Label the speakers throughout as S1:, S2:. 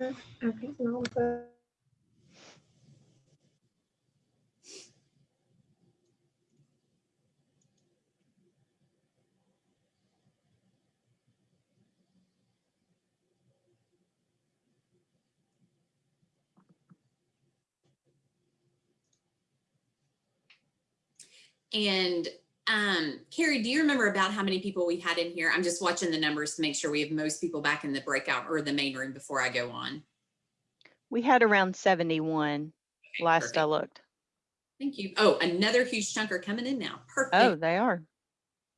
S1: Okay,
S2: And um, Carrie, do you remember about how many people we had in here? I'm just watching the numbers to make sure we have most people back in the breakout or the main room before I go on.
S3: We had around 71
S2: Okay,
S3: last
S2: perfect.
S3: I looked.
S2: Thank you. Oh, another huge chunk are coming in now. Perfect.
S3: Oh, they are.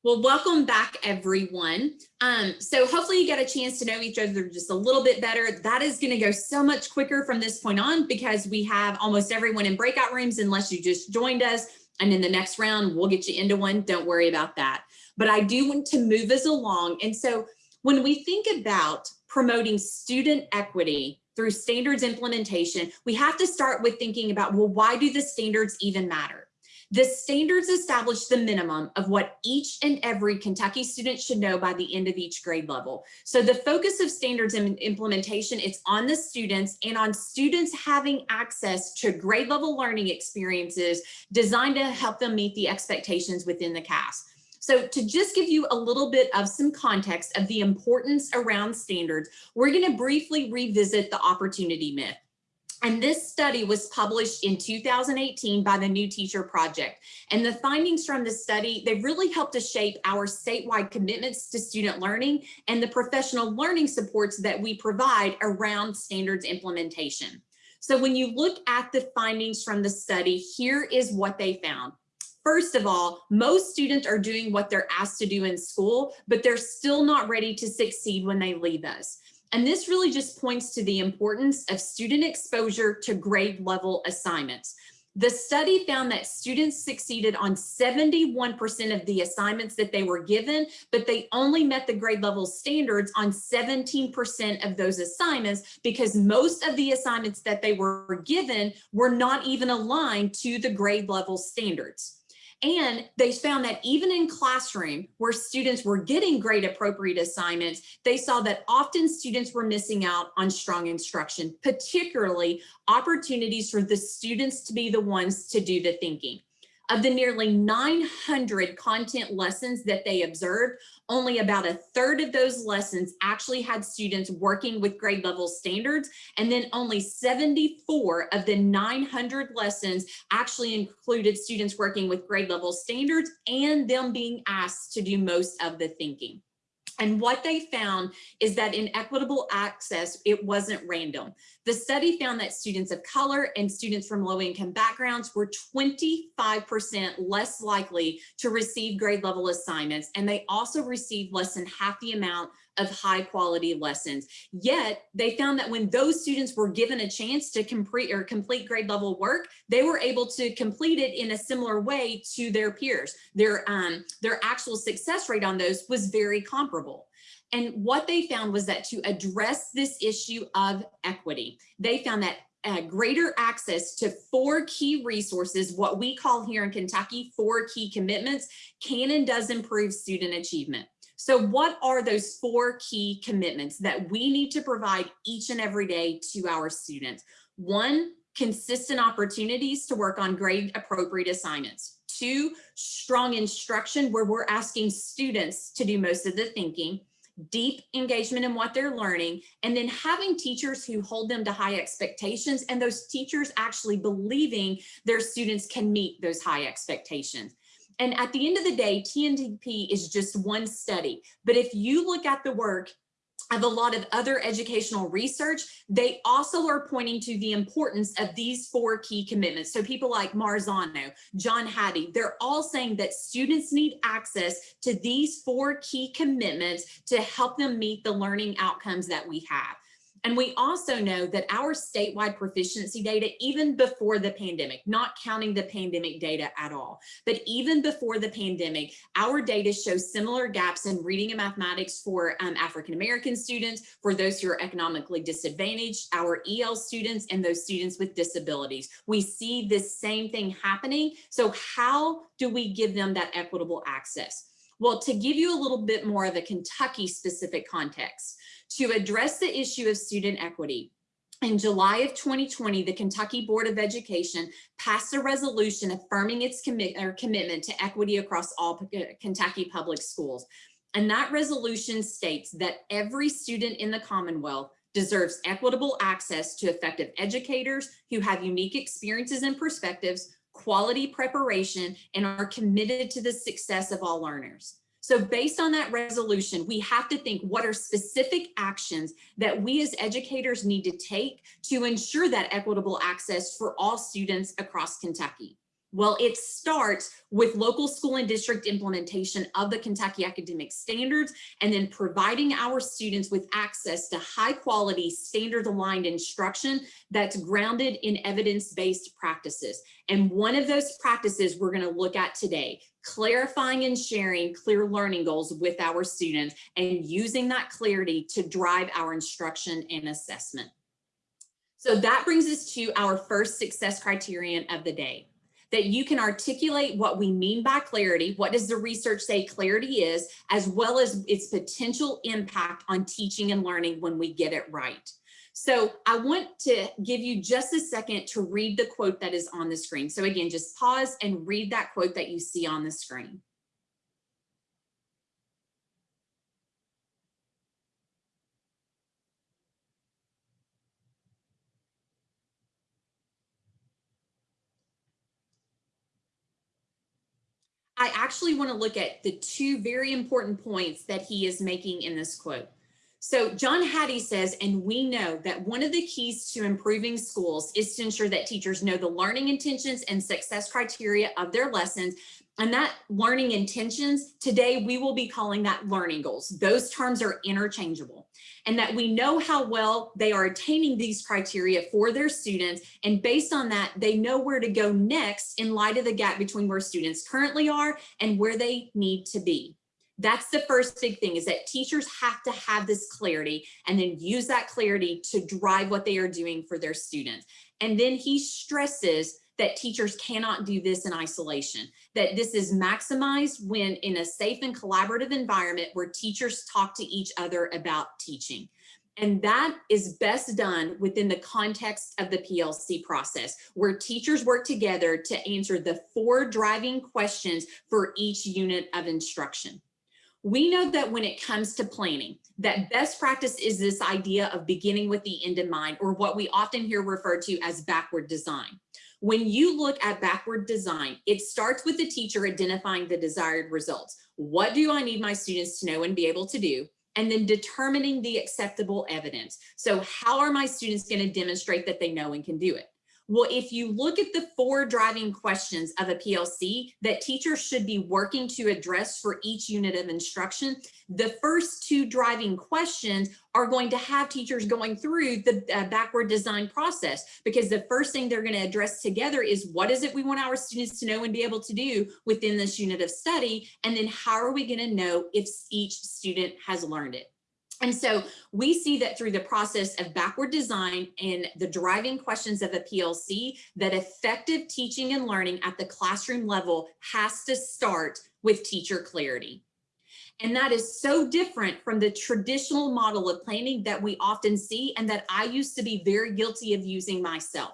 S2: Well, welcome back, everyone. Um, so hopefully you get a chance to know each other just a little bit better. That is going to go so much quicker from this point on because we have almost everyone in breakout rooms unless you just joined us. And in the next round, we'll get you into one. Don't worry about that. But I do want to move us along. And so when we think about promoting student equity through standards implementation, we have to start with thinking about, well, why do the standards even matter? The standards establish the minimum of what each and every Kentucky student should know by the end of each grade level. So the focus of standards im- implementation, it's on the students and on students having access to grade level learning experiences designed to help them meet the expectations within the KAS. So to just give you a little bit of some context of the importance around standards, we're gonna briefly revisit the opportunity myth. And this study was published in 2018 by the New Teacher Project. And the findings from the study, they really helped to shape our statewide commitments to student learning and the professional learning supports that we provide around standards implementation. So when you look at the findings from the study, here is what they found. First of all, most students are doing what they're asked to do in school, but they're still not ready to succeed when they leave us. And this really just points to the importance of student exposure to grade level assignments. The study found that students succeeded on 71% of the assignments that they were given, but they only met the grade level standards on 17% of those assignments because most of the assignments that they were given were not even aligned to the grade level standards. And they found that even in classroom where students were getting grade appropriate assignments, they saw that often students were missing out on strong instruction, particularly opportunities for the students to be the ones to do the thinking. Of the nearly 900 content lessons that they observed, only about a third of those lessons actually had students working with grade level standards, and then only 74 of the 900 lessons actually included students working with grade level standards and them being asked to do most of the thinking. And what they found is that in equitable access, it wasn't random. The study found that students of color and students from low income backgrounds were 25% less likely to receive grade level assignments. And they also received less than half the amount of high quality lessons. Yet they found that when those students were given a chance to complete or complete grade level work, they were able to complete it in a similar way to their peers. Their, um, their actual success rate on those was very comparable. And what they found was that to address this issue of equity, they found that uh, greater access to four key resources, what we call here in Kentucky, four key commitments, can and does improve student achievement. So what are those four key commitments that we need to provide each and every day to our students? One, consistent opportunities to work on grade appropriate assignments. Two, strong instruction where we're asking students to do most of the thinking deep engagement in what they're learning, and then having teachers who hold them to high expectations and those teachers actually believing their students can meet those high expectations. And at the end of the day, TNTP is just one study. But if you look at the work of a lot of other educational research, they also are pointing to the importance of these four key commitments. So people like Marzano, John Hattie, they're all saying that students need access to these four key commitments to help them meet the learning outcomes that we have. And we also know that our statewide proficiency data, even before the pandemic, not counting the pandemic data at all, but even before the pandemic, our data shows similar gaps in reading and mathematics for um, African-American students, for those who are economically disadvantaged, our EL students, and those students with disabilities. We see this same thing happening. So how do we give them that equitable access? Well, to give you a little bit more of a Kentucky specific context, to address the issue of student equity, in July of 2020, the Kentucky Board of Education passed a resolution affirming its commit or commitment to equity across all uh, Kentucky public schools. And that resolution states that every student in the Commonwealth deserves equitable access to effective educators who have unique experiences and perspectives, quality preparation, and are committed to the success of all learners. So based on that resolution, we have to think what are specific actions that we as educators need to take to ensure that equitable access for all students across Kentucky. Well, it starts with local school and district implementation of the Kentucky academic standards and then providing our students with access to high quality standard aligned instruction that's grounded in evidence-based practices. And one of those practices we're gonna look at today, clarifying and sharing clear learning goals with our students and using that clarity to drive our instruction and assessment. So that brings us to our first success criterion of the day that you can articulate what we mean by clarity, what does the research say clarity is, as well as its potential impact on teaching and learning when we get it right. So I want to give you just a second to read the quote that is on the screen. So again, just pause and read that quote that you see on the screen. I actually want to look at the two very important points that he is making in this quote. So John Hattie says, and we know that one of the keys to improving schools is to ensure that teachers know the learning intentions and success criteria of their lessons. And that learning intentions, today we will be calling that learning goals. Those terms are interchangeable and that we know how well they are attaining these criteria for their students. And based on that, they know where to go next in light of the gap between where students currently are and where they need to be. That's the first big thing is that teachers have to have this clarity and then use that clarity to drive what they are doing for their students. And then he stresses that teachers cannot do this in isolation, that this is maximized when in a safe and collaborative environment where teachers talk to each other about teaching. And that is best done within the context of the PLC process, where teachers work together to answer the four driving questions for each unit of instruction. We know that when it comes to planning, that best practice is this idea of beginning with the end in mind, or what we often hear referred to as backward design. When you look at backward design, it starts with the teacher identifying the desired results. What do I need my students to know and be able to do? And then determining the acceptable evidence. So how are my students going to demonstrate that they know and can do it? Well, if you look at the four driving questions of a PLC that teachers should be working to address for each unit of instruction, the first two driving questions are going to have teachers going through the uh, backward design process because the first thing they're going to address together is what is it we want our students to know and be able to do within this unit of study? And then how are we going to know if each student has learned it? And so we see that through the process of backward design and the driving questions of a PLC, that effective teaching and learning at the classroom level has to start with teacher clarity. And that is so different from the traditional model of planning that we often see and that I used to be very guilty of using myself.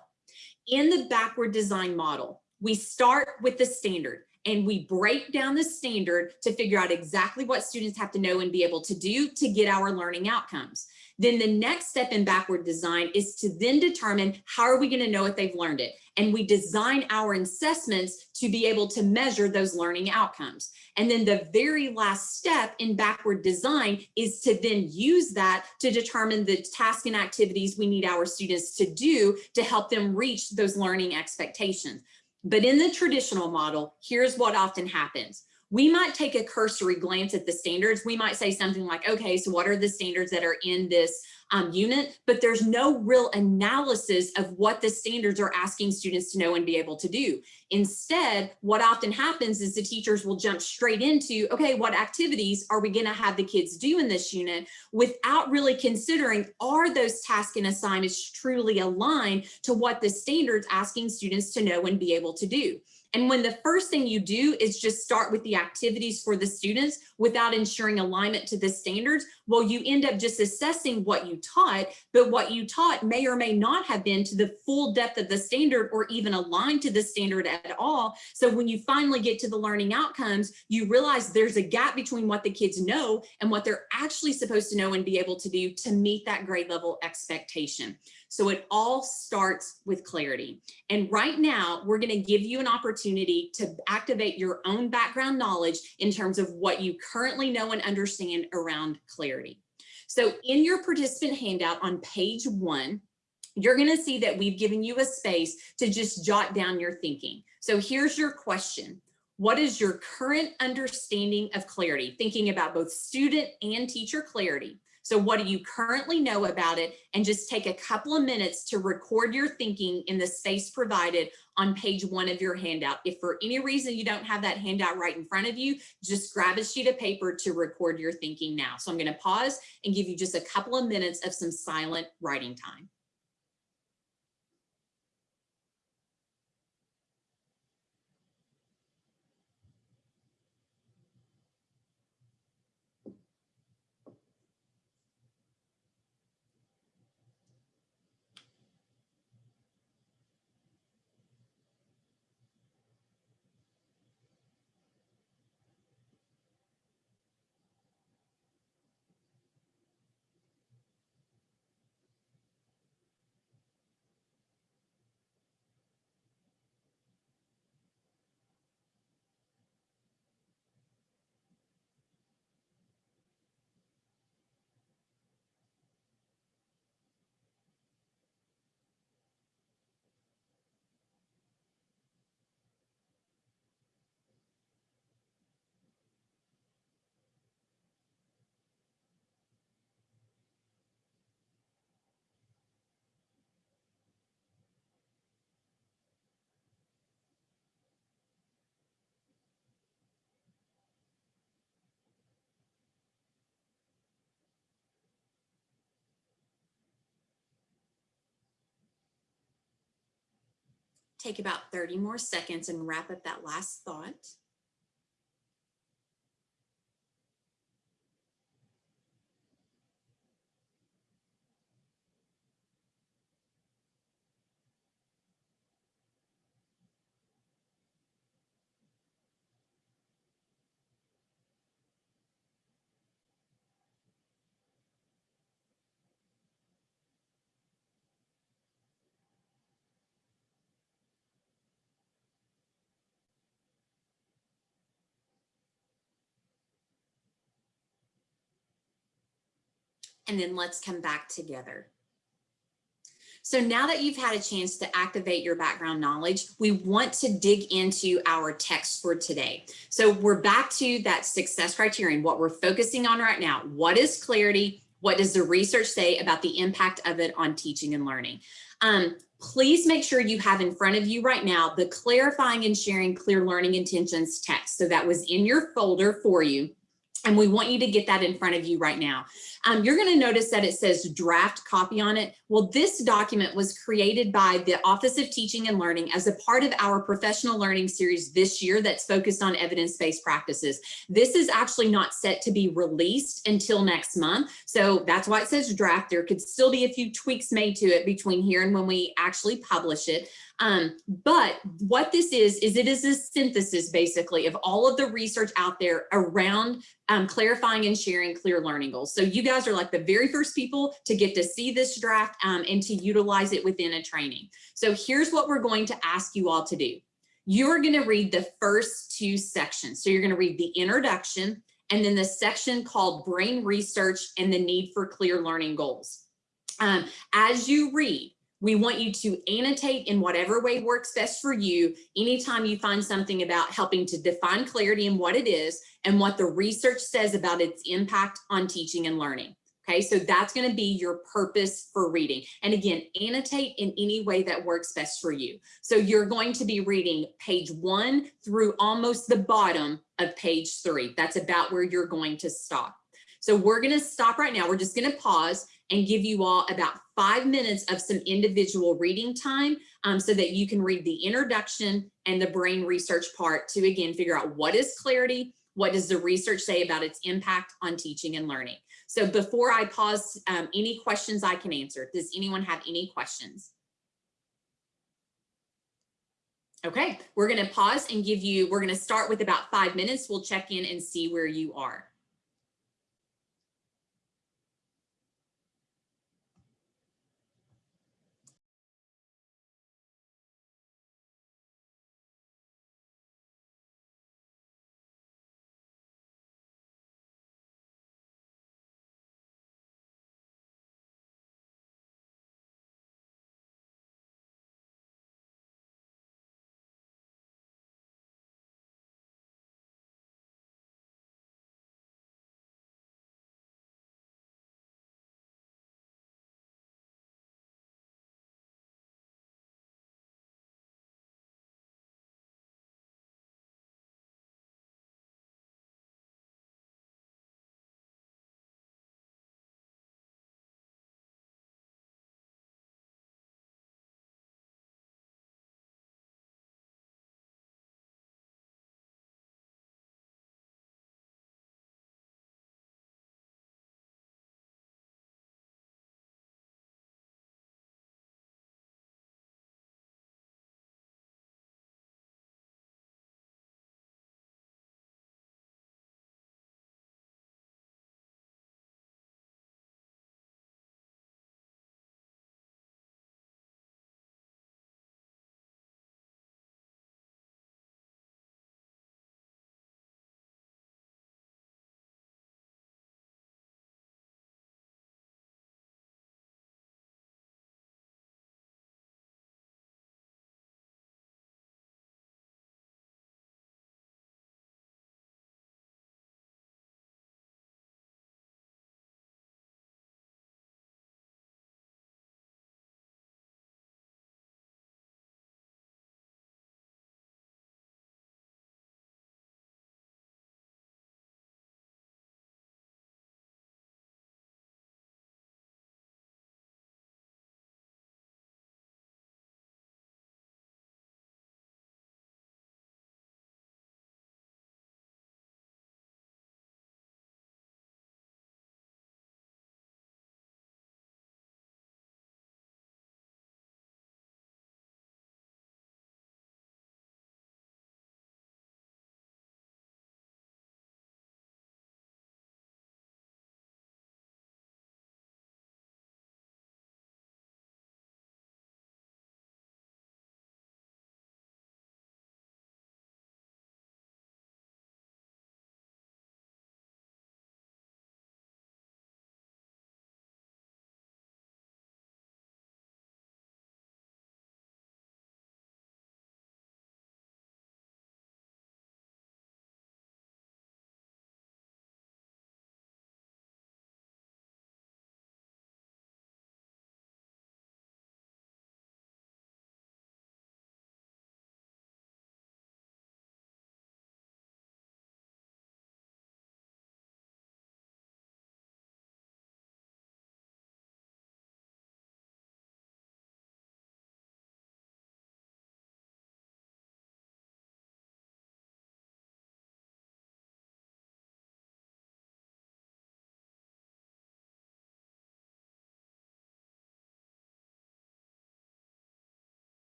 S2: In the backward design model, we start with the standard and we break down the standard to figure out exactly what students have to know and be able to do to get our learning outcomes. Then the next step in backward design is to then determine how are we going to know if they've learned it? And we design our assessments to be able to measure those learning outcomes. And then the very last step in backward design is to then use that to determine the tasks and activities we need our students to do to help them reach those learning expectations. But in the traditional model, here's what often happens. We might take a cursory glance at the standards. We might say something like, okay, so what are the standards that are in this um, unit, but there's no real analysis of what the standards are asking students to know and be able to do. Instead, what often happens is the teachers will jump straight into, okay, what activities are we gonna have the kids do in this unit without really considering, are those tasks and assignments truly aligned to what the standards asking students to know and be able to do? And when the first thing you do is just start with the activities for the students without ensuring alignment to the standards, well, you end up just assessing what you taught, but what you taught may or may not have been to the full depth of the standard or even aligned to the standard at all. So when you finally get to the learning outcomes, you realize there's a gap between what the kids know and what they're actually supposed to know and be able to do to meet that grade level expectation. So it all starts with clarity. And right now, we're gonna give you an opportunity to activate your own background knowledge in terms of what you currently know and understand around clarity. So in your participant handout on page one, you're gonna see that we've given you a space to just jot down your thinking. So here's your question. What is your current understanding of clarity? Thinking about both student and teacher clarity. So what do you currently know about it? And just take a couple of minutes to record your thinking in the space provided on page one of your handout. If for any reason you don't have that handout right in front of you, just grab a sheet of paper to record your thinking now. So I'm gonna pause and give you just a couple of minutes of some silent writing time. Take about 30 more seconds and wrap up that last thought. And then let's come back together. So now that you've had a chance to activate your background knowledge, we want to dig into our text for today. So we're back to that success criterion, what we're focusing on right now. What is clarity? What does the research say about the impact of it on teaching and learning? Um, please make sure you have in front of you right now the clarifying and sharing clear learning intentions text. So that was in your folder for you. And we want you to get that in front of you right now. Um, you're going to notice that it says draft copy on it. Well, this document was created by the Office of Teaching and Learning as a part of our professional learning series this year that's focused on evidence-based practices. This is actually not set to be released until next month. So that's why it says draft. There could still be a few tweaks made to it between here and when we actually publish it. Um, but what this is, is it is a synthesis basically of all of the research out there around um, clarifying and sharing clear learning goals. So you guys are like the very first people to get to see this draft um, and to utilize it within a training. So here's what we're going to ask you all to do. You're going to read the first two sections. So you're going to read the introduction and then the section called brain research and the need for clear learning goals. Um, as you read, we want you to annotate in whatever way works best for you anytime you find something about helping to define clarity and what it is and what the research says about its impact on teaching and learning. Okay, so that's going to be your purpose for reading. And again, annotate in any way that works best for you. So you're going to be reading page one through almost the bottom of page three. That's about where you're going to stop. So we're going to stop right now. We're just going to pause and give you all about five minutes of some individual reading time um, so that you can read the introduction and the brain research part to again figure out what is clarity, What does the research say about its impact on teaching and learning? So before I pause, um, any questions I can answer, does anyone have any questions? Okay, we're gonna pause and give you, we're gonna start with about five minutes. We'll check in and see where you are.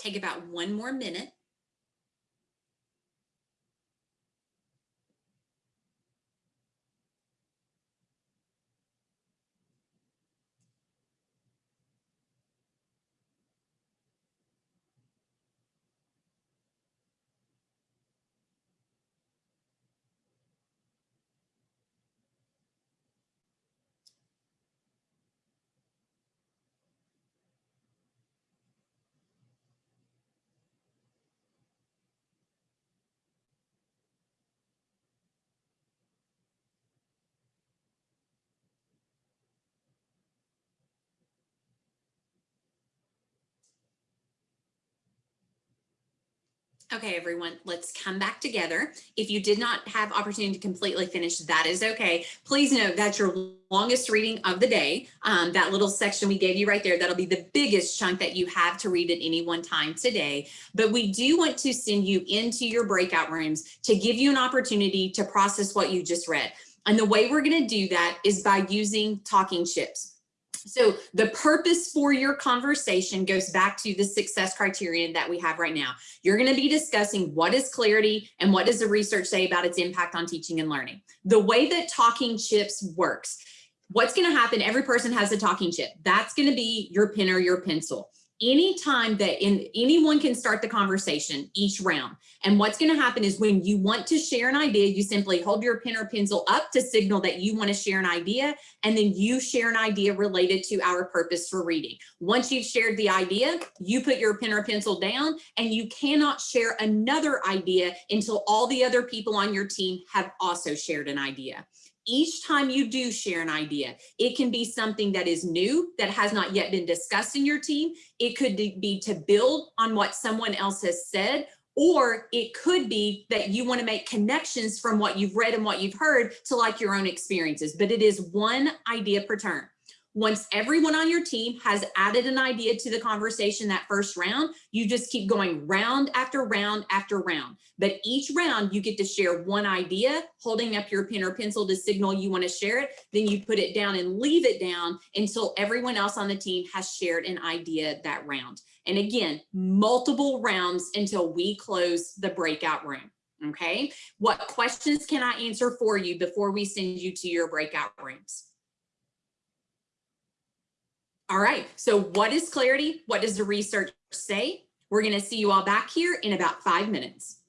S2: Take about one more minute. Okay, everyone, let's come back together. If you did not have opportunity to completely finish, that is okay. Please note that's your longest reading of the day. Um, that little section we gave you right there, that'll be the biggest chunk that you have to read at any one time today. But we do want to send you into your breakout rooms to give you an opportunity to process what you just read. And the way we're gonna do that is by using talking chips. So the purpose for your conversation goes back to the success criterion that we have right now. You're going to be discussing what is clarity and what does the research say about its impact on teaching and learning. The way that talking chips works, what's going to happen, every person has a talking chip. That's going to be your pen or your pencil. Anytime that in anyone can start the conversation each round. And what's going to happen is when you want to share an idea, you simply hold your pen or pencil up to signal that you want to share an idea. And then you share an idea related to our purpose for reading. Once you've shared the idea, you put your pen or pencil down and you cannot share another idea until all the other people on your team have also shared an idea each time you do share an idea, it can be something that is new that has not yet been discussed in your team. It could be to build on what someone else has said, or it could be that you want to make connections from what you've read and what you've heard to like your own experiences, but it is one idea per turn. Once everyone on your team has added an idea to the conversation that first round, you just keep going round after round after round. But each round you get to share one idea, holding up your pen or pencil to signal you want to share it. Then you put it down and leave it down until everyone else on the team has shared an idea that round. And again, multiple rounds until we close the breakout room. Okay. What questions can I answer for you before we send you to your breakout rooms? All right, so what is clarity? What does the research say? We're gonna see you all back here in about five minutes.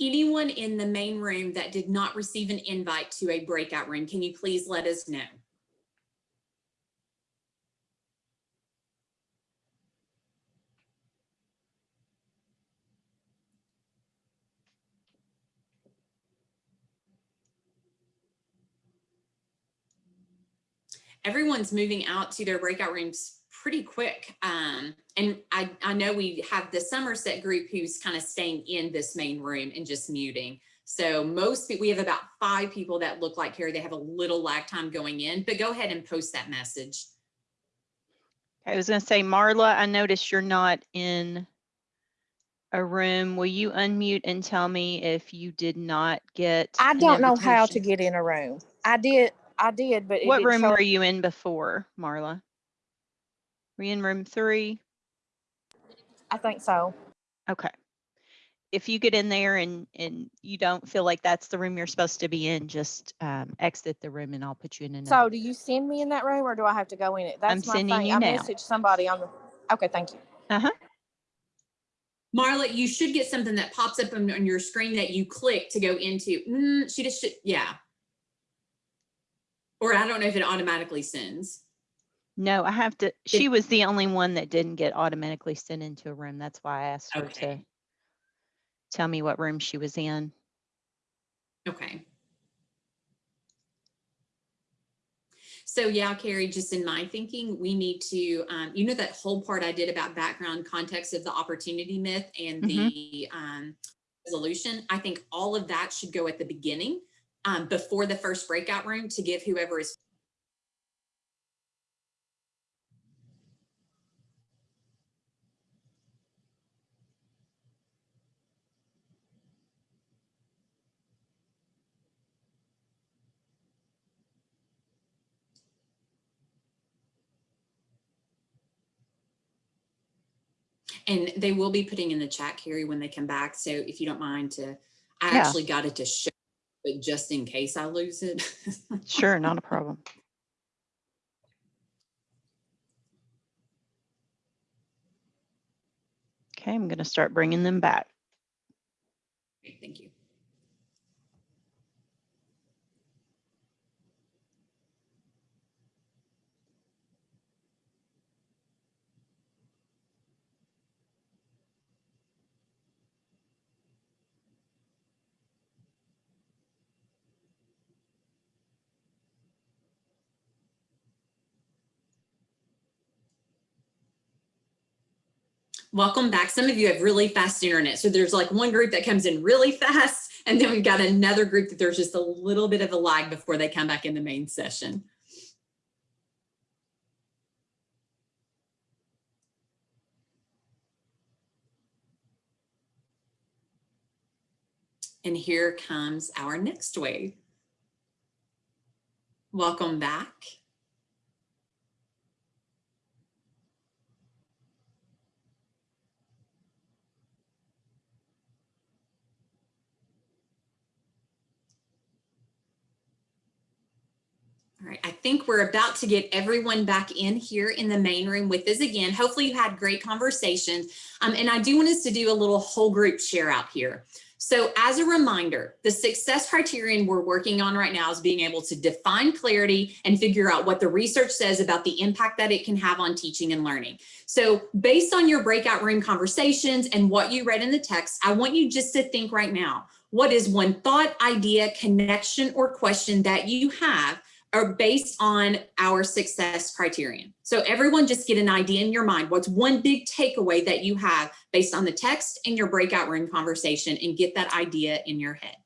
S2: Anyone in the main room that did not receive an invite to a breakout room, can you please let us know? Everyone's moving out to their breakout rooms pretty quick. Um, and I, I know we have the Somerset group who's kind of staying in this main room and just muting. So most we have about five people that look like here. They have a little lag time going in, but go ahead and post that message.
S3: I was gonna say, Marla, I noticed you're not in a room. Will you unmute and tell me if you did not get?
S1: I don't know how to get in a room. I did, I did, but.
S3: What
S1: didn't
S3: room
S1: show-
S3: were you in before, Marla? Were you in room three?
S1: I think so.
S3: Okay. If you get in there and, and you don't feel like that's the room you're supposed to be in, just um, exit the room and I'll put you in another.
S1: So do you send me in that room or do I have to go in it? That's my
S3: sending
S1: thing.
S3: you
S1: I
S3: now.
S1: messaged somebody on the, okay, thank you. Uh-huh.
S2: Marla, you should get something that pops up on, on your screen that you click to go into. Mm, she just should, yeah. Or I don't know if it automatically sends.
S3: No, I have to, she was the only one that didn't get automatically sent into a room. That's why I asked her to
S2: Okay.
S3: tell me what room she was in.
S2: Okay. So yeah, Carrie, just in my thinking, we need to, um, you know, that whole part I did about background context of the opportunity myth and the um, resolution. I think all of that should go at the beginning um, before the first breakout room to give whoever is And they will be putting in the chat, Carrie, when they come back. So if you don't mind to, I
S3: Yeah.
S2: actually got it to show, but just in case I lose it.
S3: Sure, not a problem. Okay, I'm going to start bringing them back.
S2: Thank you. Welcome back. Some of you have really fast internet. So there's like one group that comes in really fast, and then we've got another group that there's just a little bit of a lag before they come back in the main session. And here comes our next wave. Welcome back. I think we're about to get everyone back in here in the main room with us again. Hopefully you had great conversations. Um, and I do want us to do a little whole group share out here. So as a reminder, the success criterion we're working on right now is being able to define clarity and figure out what the research says about the impact that it can have on teaching and learning. So based on your breakout room conversations and what you read in the text, I want you just to think right now, what is one thought, idea, connection, or question that you have are based on our success criterion. So everyone just get an idea in your mind. What's one big takeaway that you have based on the text in your breakout room conversation and get that idea in your head.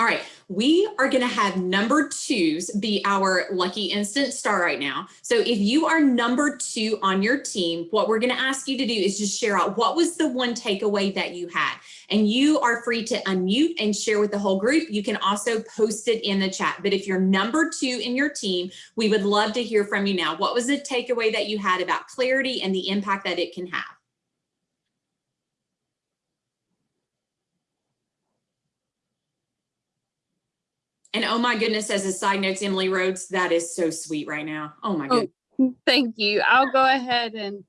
S2: All right, we are gonna have number twos be our lucky instant star right now. So if you are number two on your team, what we're gonna ask you to do is just share out what was the one takeaway that you had. And you are free to unmute and share with the whole group. You can also post it in the chat. But if you're number two in your team, we would love to hear from you now. What was the takeaway that you had about clarity and the impact that it can have? And oh my goodness, as a side note, Emily Rhodes, that is so sweet right now. Oh my
S4: Oh,
S2: goodness.
S4: Thank you. I'll go ahead and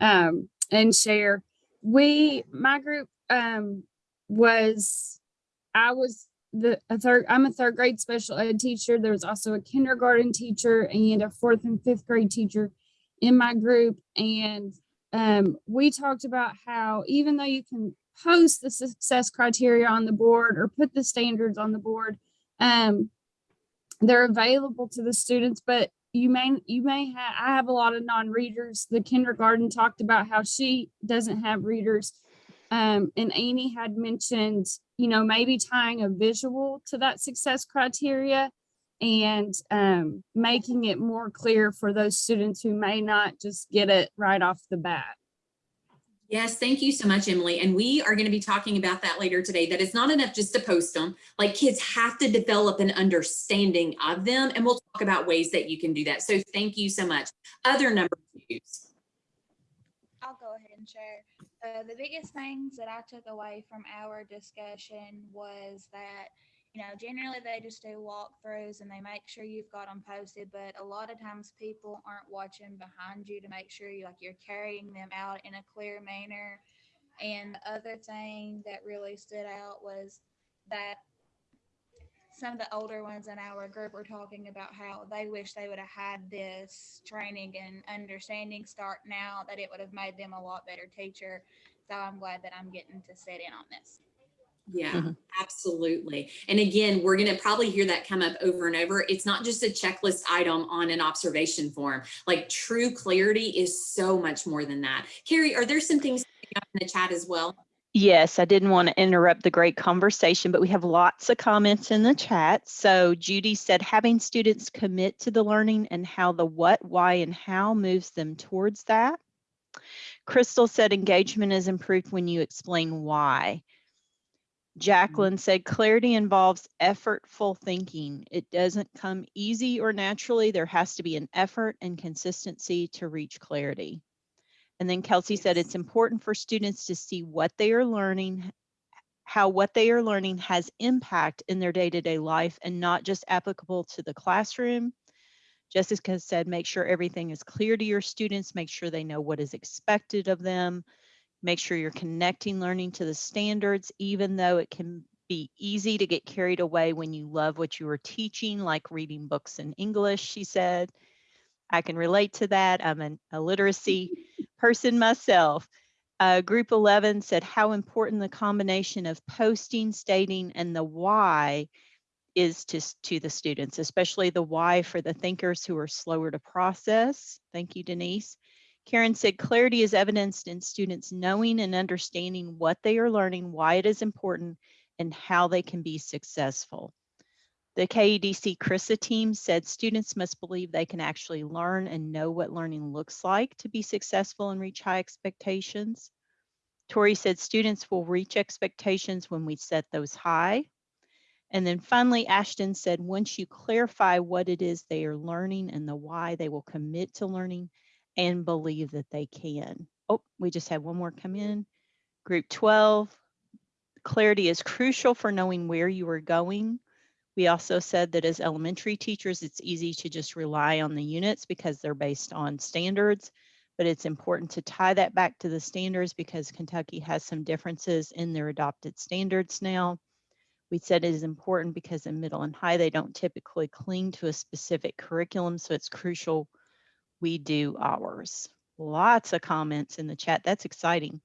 S4: um and share. We my group um was I was the a third I'm a third grade special ed teacher. There was also a kindergarten teacher and a fourth and fifth grade teacher in my group. And um we talked about how even though you can post the success criteria on the board or put the standards on the board, um they're available to the students, but you may you may have I have a lot of non-readers. The kindergarten talked about how she doesn't have readers. Um, and Amy had mentioned, you know, maybe tying a visual to that success criteria and um, making it more clear for those students who may not just get it right off the bat.
S2: Yes, thank you so much, Emily. And we are going to be talking about that later today, that it's not enough just to post them. Like kids have to develop an understanding of them. And we'll talk about ways that you can do that. So thank you so much. Other number twos.
S5: I'll go ahead and share. Uh, the biggest things that I took away from our discussion was that, you know, generally they just do walkthroughs and they make sure you've got them posted, but a lot of times people aren't watching behind you to make sure you like you're carrying them out in a clear manner. And the other thing that really stood out was that some of the older ones in our group were talking about how they wish they would have had this training and understanding start now that it would have made them a lot better teacher. So I'm glad that I'm getting to sit in on this.
S2: Yeah,
S3: Mhm.
S2: absolutely. And again, we're going to probably hear that come up over and over. It's not just a checklist item on an observation form. Like true clarity is so much more than that. Carrie, are there some things up in the chat as well?
S3: Yes, I didn't want to interrupt the great conversation, but we have lots of comments in the chat. So Judy said, having students commit to the learning and how the what, why, and how moves them towards that. Crystal said, engagement is improved when you explain why. Mm-hmm. Jacqueline said, clarity involves effortful thinking. It doesn't come easy or naturally. There has to be an effort and consistency to reach clarity. And then Kelsey said it's important for students to see what they are learning, how what they are learning has impact in their day-to-day life and not just applicable to the classroom. Jessica said, make sure everything is clear to your students, make sure they know what is expected of them, make sure you're connecting learning to the standards, even though it can be easy to get carried away when you love what you are teaching, like reading books in English, she said. I can relate to that. I'm an, a literacy person myself. Uh, group 11 said how important the combination of posting, stating, and the why is to, to the students, especially the why for the thinkers who are slower to process. Thank you, Denise. Karen said clarity is evidenced in students knowing and understanding what they are learning, why it is important, and how they can be successful. The KEDC CRISA team said students must believe they can actually learn and know what learning looks like to be successful and reach high expectations. Tori said students will reach expectations when we set those high. And then finally, Ashton said, once you clarify what it is they are learning and the why, they will commit to learning and believe that they can. Oh, we just had one more come in. Group 12, clarity is crucial for knowing where you are going. We also said that as elementary teachers, it's easy to just rely on the units because they're based on standards, but it's important to tie that back to the standards because Kentucky has some differences in their adopted standards now. We said it is important because in middle and high, they don't typically cling to a specific curriculum, so it's crucial we do ours. Lots of comments in the chat. That's exciting.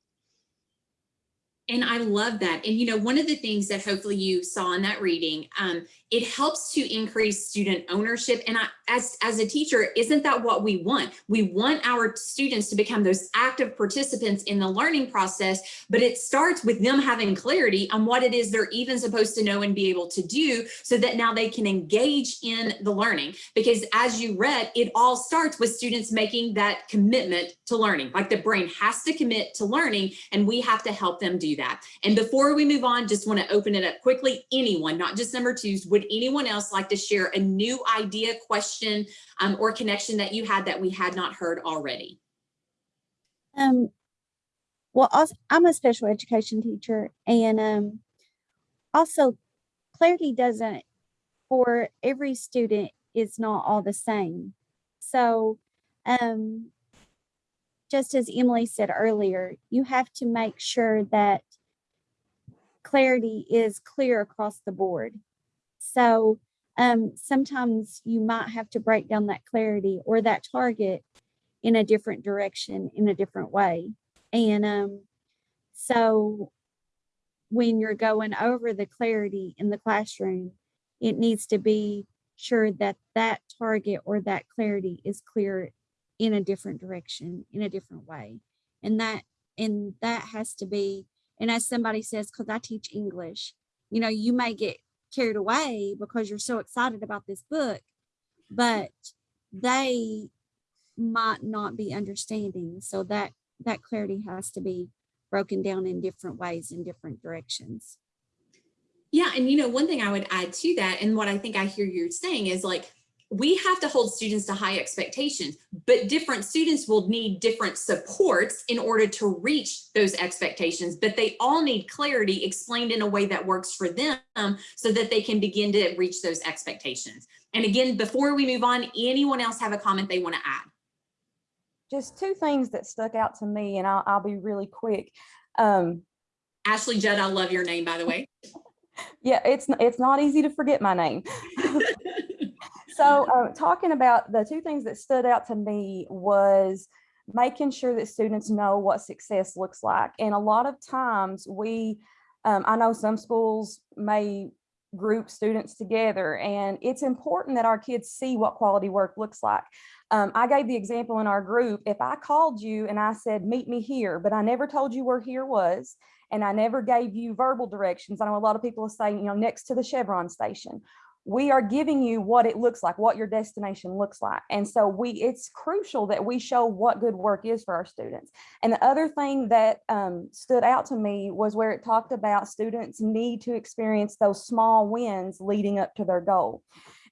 S2: And I love that. And you know, one of the things that hopefully you saw in that reading, um, it helps to increase student ownership. And I, as, as a teacher, isn't that what we want? We want our students to become those active participants in the learning process, but it starts with them having clarity on what it is they're even supposed to know and be able to do so that now they can engage in the learning. Because as you read, it all starts with students making that commitment to learning. Like the brain has to commit to learning and we have to help them do that. And before we move on, just want to open it up quickly. Anyone, not just number twos, would anyone else like to share a new idea, question, um, or connection that you had that we had not heard already?
S6: Um, well, I'm a special education teacher and, um, also clarity doesn't, for every student, is not all the same. So, um, just as Emily said earlier, you have to make sure that clarity is clear across the board. So, um, sometimes you might have to break down that clarity or that target in a different direction, in a different way. And um, so when you're going over the clarity in the classroom, it needs to be sure that that target or that clarity is clear in a different direction, in a different way. And that, and that has to be, and as somebody says, because I teach English, you know, you may get carried away because you're so excited about this book, but they might not be understanding. So that that clarity has to be broken down in different ways in different directions.
S2: Yeah, and you know, one thing I would add to that, and what I think I hear you're saying is like, we have to hold students to high expectations, but different students will need different supports in order to reach those expectations, but they all need clarity explained in a way that works for them so that they can begin to reach those expectations. And again, before we move on, anyone else have a comment they want to add?
S7: just two things that stuck out to me, and I'll, I'll be really quick. Um,
S2: Ashley Judd, I love your name, by the way.
S7: yeah, it's it's not easy to forget my name. so, uh, talking about the two things that stood out to me was making sure that students know what success looks like, and a lot of times we Um, I know some schools may group students together and it's important that our kids see what quality work looks like. Um, I gave the example in our group, if I called you and I said, meet me here, but I never told you where here was, and I never gave you verbal directions. I know a lot of people will say, you know, next to the Chevron station. We are giving you what it looks like, what your destination looks like. And so we, it's crucial that we show what good work is for our students. And the other thing that um, stood out to me was where it talked about students need to experience those small wins leading up to their goal.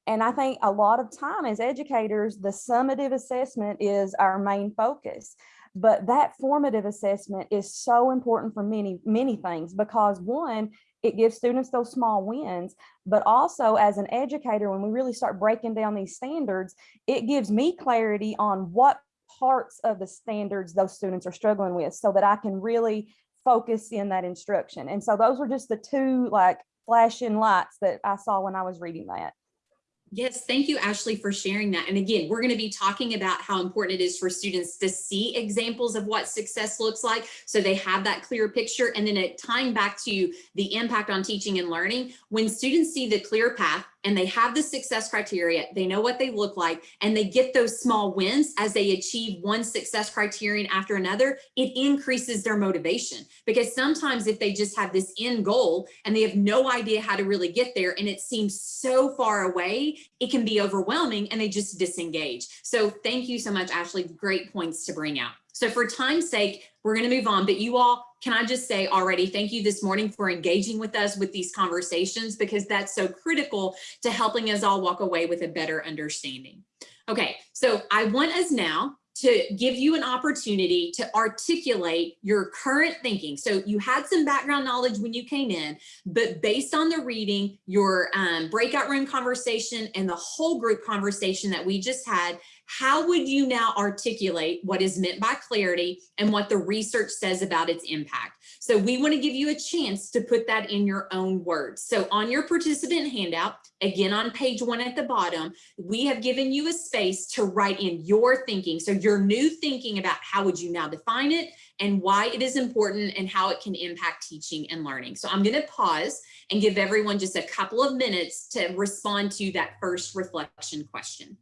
S7: And I think a lot of time as educators, the summative assessment is our main focus. But that formative assessment is so important for many, many things because one, it gives students those small wins, but also as an educator, when we really start breaking down these standards, it gives me clarity on what parts of the standards those students are struggling with so that I can really focus in that instruction. And so those were just the two like flashing lights that I saw when I was reading that.
S2: Yes, thank you, Ashley, for sharing that. And again, we're going to be talking about how important it is for students to see examples of what success looks like so they have that clear picture. And then it tying back to the impact on teaching and learning, when students see the clear path, and they have the success criteria, they know what they look like, and they get those small wins as they achieve one success criterion after another, it increases their motivation. Because sometimes if they just have this end goal and they have no idea how to really get there and it seems so far away, it can be overwhelming and they just disengage. So thank you so much, Ashley. Great points to bring out. So for time's sake, we're going to move on, but you all, can I just say already, thank you this morning for engaging with us with these conversations because that's so critical to helping us all walk away with a better understanding. Okay, so I want us now to give you an opportunity to articulate your current thinking. So you had some background knowledge when you came in, but based on the reading, your um, breakout room conversation and the whole group conversation that we just had, how would you now articulate what is meant by clarity and what the research says about its impact? So we want to give you a chance to put that in your own words. So on your participant handout, again on page one at the bottom, we have given you a space to write in your thinking. So your new thinking about how would you now define it and why it is important and how it can impact teaching and learning. So I'm going to pause and give everyone just a couple of minutes to respond to that first reflection question.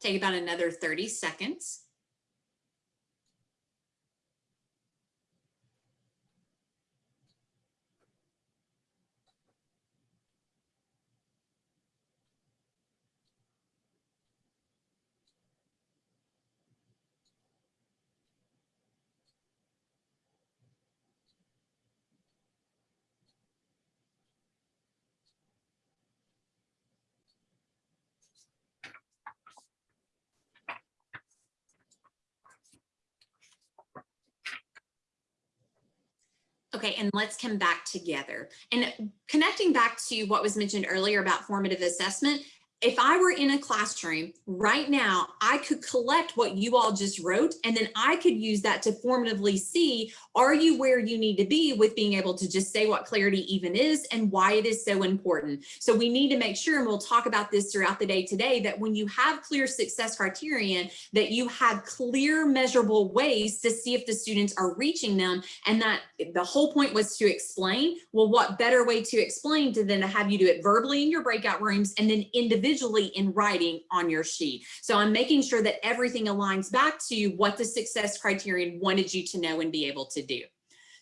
S2: Take about another 30 seconds. Okay, and let's come back together. And connecting back to what was mentioned earlier about formative assessment, if I were in a classroom right now, I could collect what you all just wrote, and then I could use that to formatively see, are you where you need to be with being able to just say what clarity even is and why it is so important. So we need to make sure, and we'll talk about this throughout the day today, that when you have clear success criterion, that you have clear measurable ways to see if the students are reaching them. And that the whole point was to explain, well, what better way to explain to than to have you do it verbally in your breakout rooms and then individually individually in writing on your sheet. So I'm making sure that everything aligns back to what the success criterion wanted you to know and be able to do.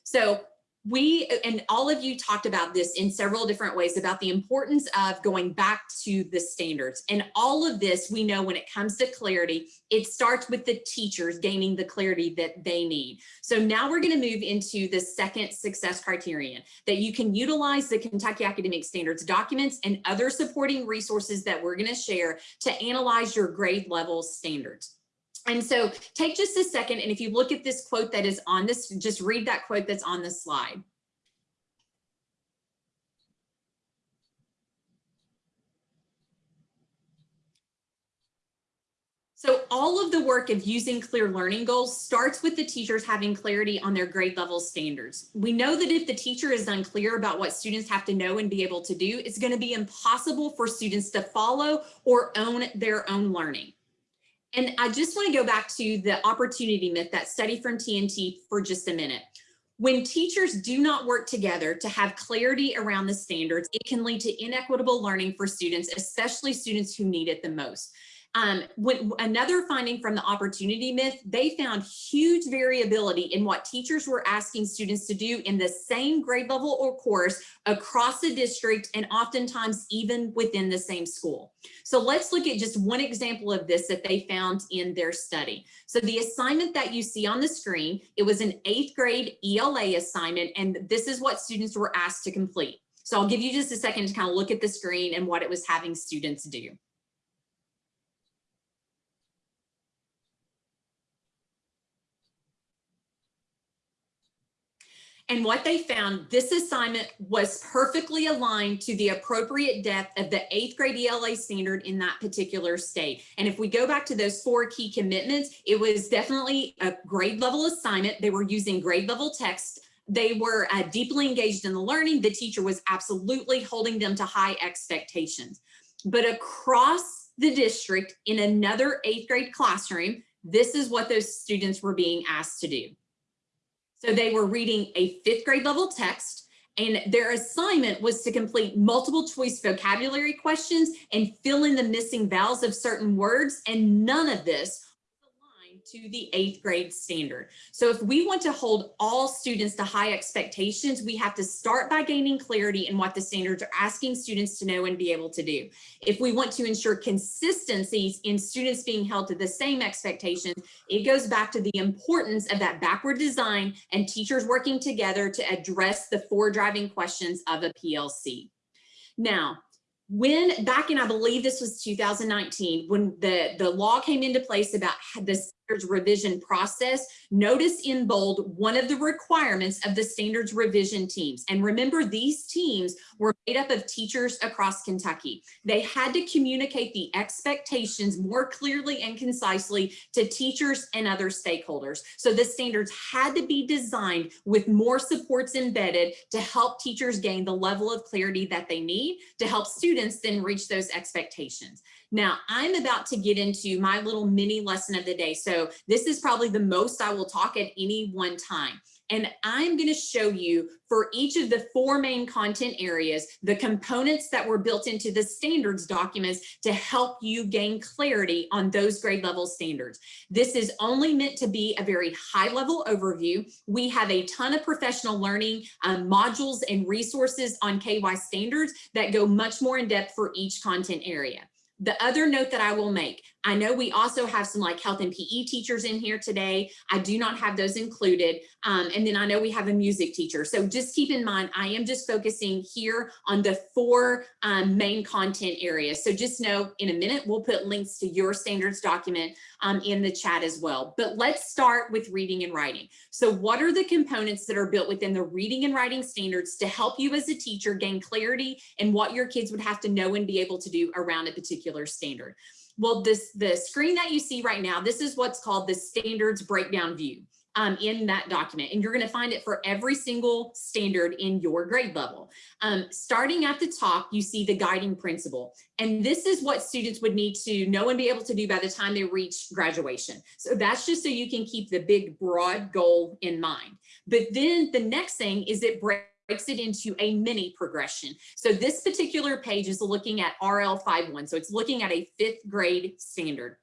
S2: So we and all of you talked about this in several different ways about the importance of going back to the standards. And all of this we know when it comes to clarity it starts with the teachers gaining the clarity that they need. So now we're going to move into the second success criterion that you can utilize the kentucky academic standards documents and other supporting resources that we're going to share to analyze your grade level standards and so take just a second, and if you look at this quote that is on this, just read that quote that's on the slide. So all of the work of using clear learning goals starts with the teachers having clarity on their grade level standards. We know that if the teacher is unclear about what students have to know and be able to do, it's going to be impossible for students to follow or own their own learning. And I just want to go back to the opportunity myth, that study from TNTP for just a minute. When teachers do not work together to have clarity around the standards, it can lead to inequitable learning for students, especially students who need it the most. Um, when, another finding from the opportunity myth, they found huge variability in what teachers were asking students to do in the same grade level or course across the district and oftentimes even within the same school. So let's look at just one example of this that they found in their study. So the assignment that you see on the screen, it was an eighth grade ELA assignment, and this is what students were asked to complete. So I'll give you just a second to kind of look at the screen and what it was having students do. And what they found, this assignment was perfectly aligned to the appropriate depth of the eighth grade ELA standard in that particular state. And if we go back to those four key commitments, it was definitely a grade level assignment. They were using grade level text. They were uh, deeply engaged in the learning. The teacher was absolutely holding them to high expectations. But across the district in another eighth grade classroom, this is what those students were being asked to do. So they were reading a fifth grade level text and their assignment was to complete multiple choice vocabulary questions and fill in the missing vowels of certain words. And none of this to the eighth grade standard. So if we want to hold all students to high expectations, we have to start by gaining clarity in what the standards are asking students to know and be able to do. If we want to ensure consistencies in students being held to the same expectations, it goes back to the importance of that backward design and teachers working together to address the four driving questions of a PLC. Now, when back in, I believe this was 2019, when the, the law came into place about the standards revision process, notice in bold one of the requirements of the standards revision teams. And remember, these teams were made up of teachers across Kentucky. They had to communicate the expectations more clearly and concisely to teachers and other stakeholders. So the standards had to be designed with more supports embedded to help teachers gain the level of clarity that they need to help students then reach those expectations. Now I'm about to get into my little mini lesson of the day. So this is probably the most I will talk at any one time. And I'm going to show you for each of the four main content areas, the components that were built into the standards documents to help you gain clarity on those grade level standards. This is only meant to be a very high level overview. We have a ton of professional learning um, modules and resources on KY standards that go much more in depth for each content area. The other note that I will make, I know we also have some like health and PE teachers in here today. I do not have those included. Um, and then I know we have a music teacher. So just keep in mind, I am just focusing here on the four um, main content areas. So just know in a minute, we'll put links to your standards document um, in the chat as well. But let's start with reading and writing. So what are the components that are built within the reading and writing standards to help you as a teacher gain clarity and what your kids would have to know and be able to do around a particular standard? Well, this the screen that you see right now, this is what's called the standards breakdown view. Um, in that document. And you're going to find it for every single standard in your grade level. Um, starting at the top, you see the guiding principle. And this is what students would need to know and be able to do by the time they reach graduation. So that's just so you can keep the big broad goal in mind. But then the next thing is it breaks breaks it into a mini progression. So this particular page is looking at RL 51. So it's looking at a fifth grade standard.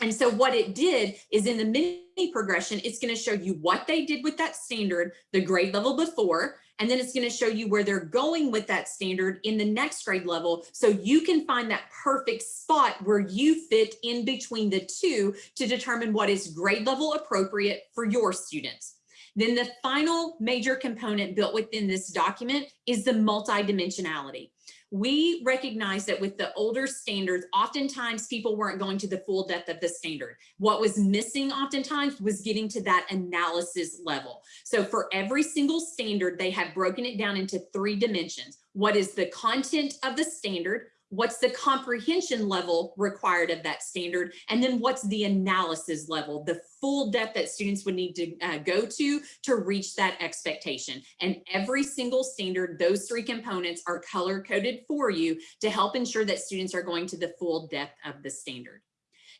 S2: And so what it did is in the mini progression, it's going to show you what they did with that standard, the grade level before, and then it's going to show you where they're going with that standard in the next grade level. So you can find that perfect spot where you fit in between the two to determine what is grade level appropriate for your students. Then the final major component built within this document is the multidimensionality we recognize that with the older standards, oftentimes people weren't going to the full depth of the standard. What was missing oftentimes was getting to that analysis level. So for every single standard, they have broken it down into three dimensions. What is the content of the standard? What's the comprehension level required of that standard, and then what's the analysis level, the full depth that students would need to uh, go to to reach that expectation. And every single standard, those three components are color coded for you to help ensure that students are going to the full depth of the standard.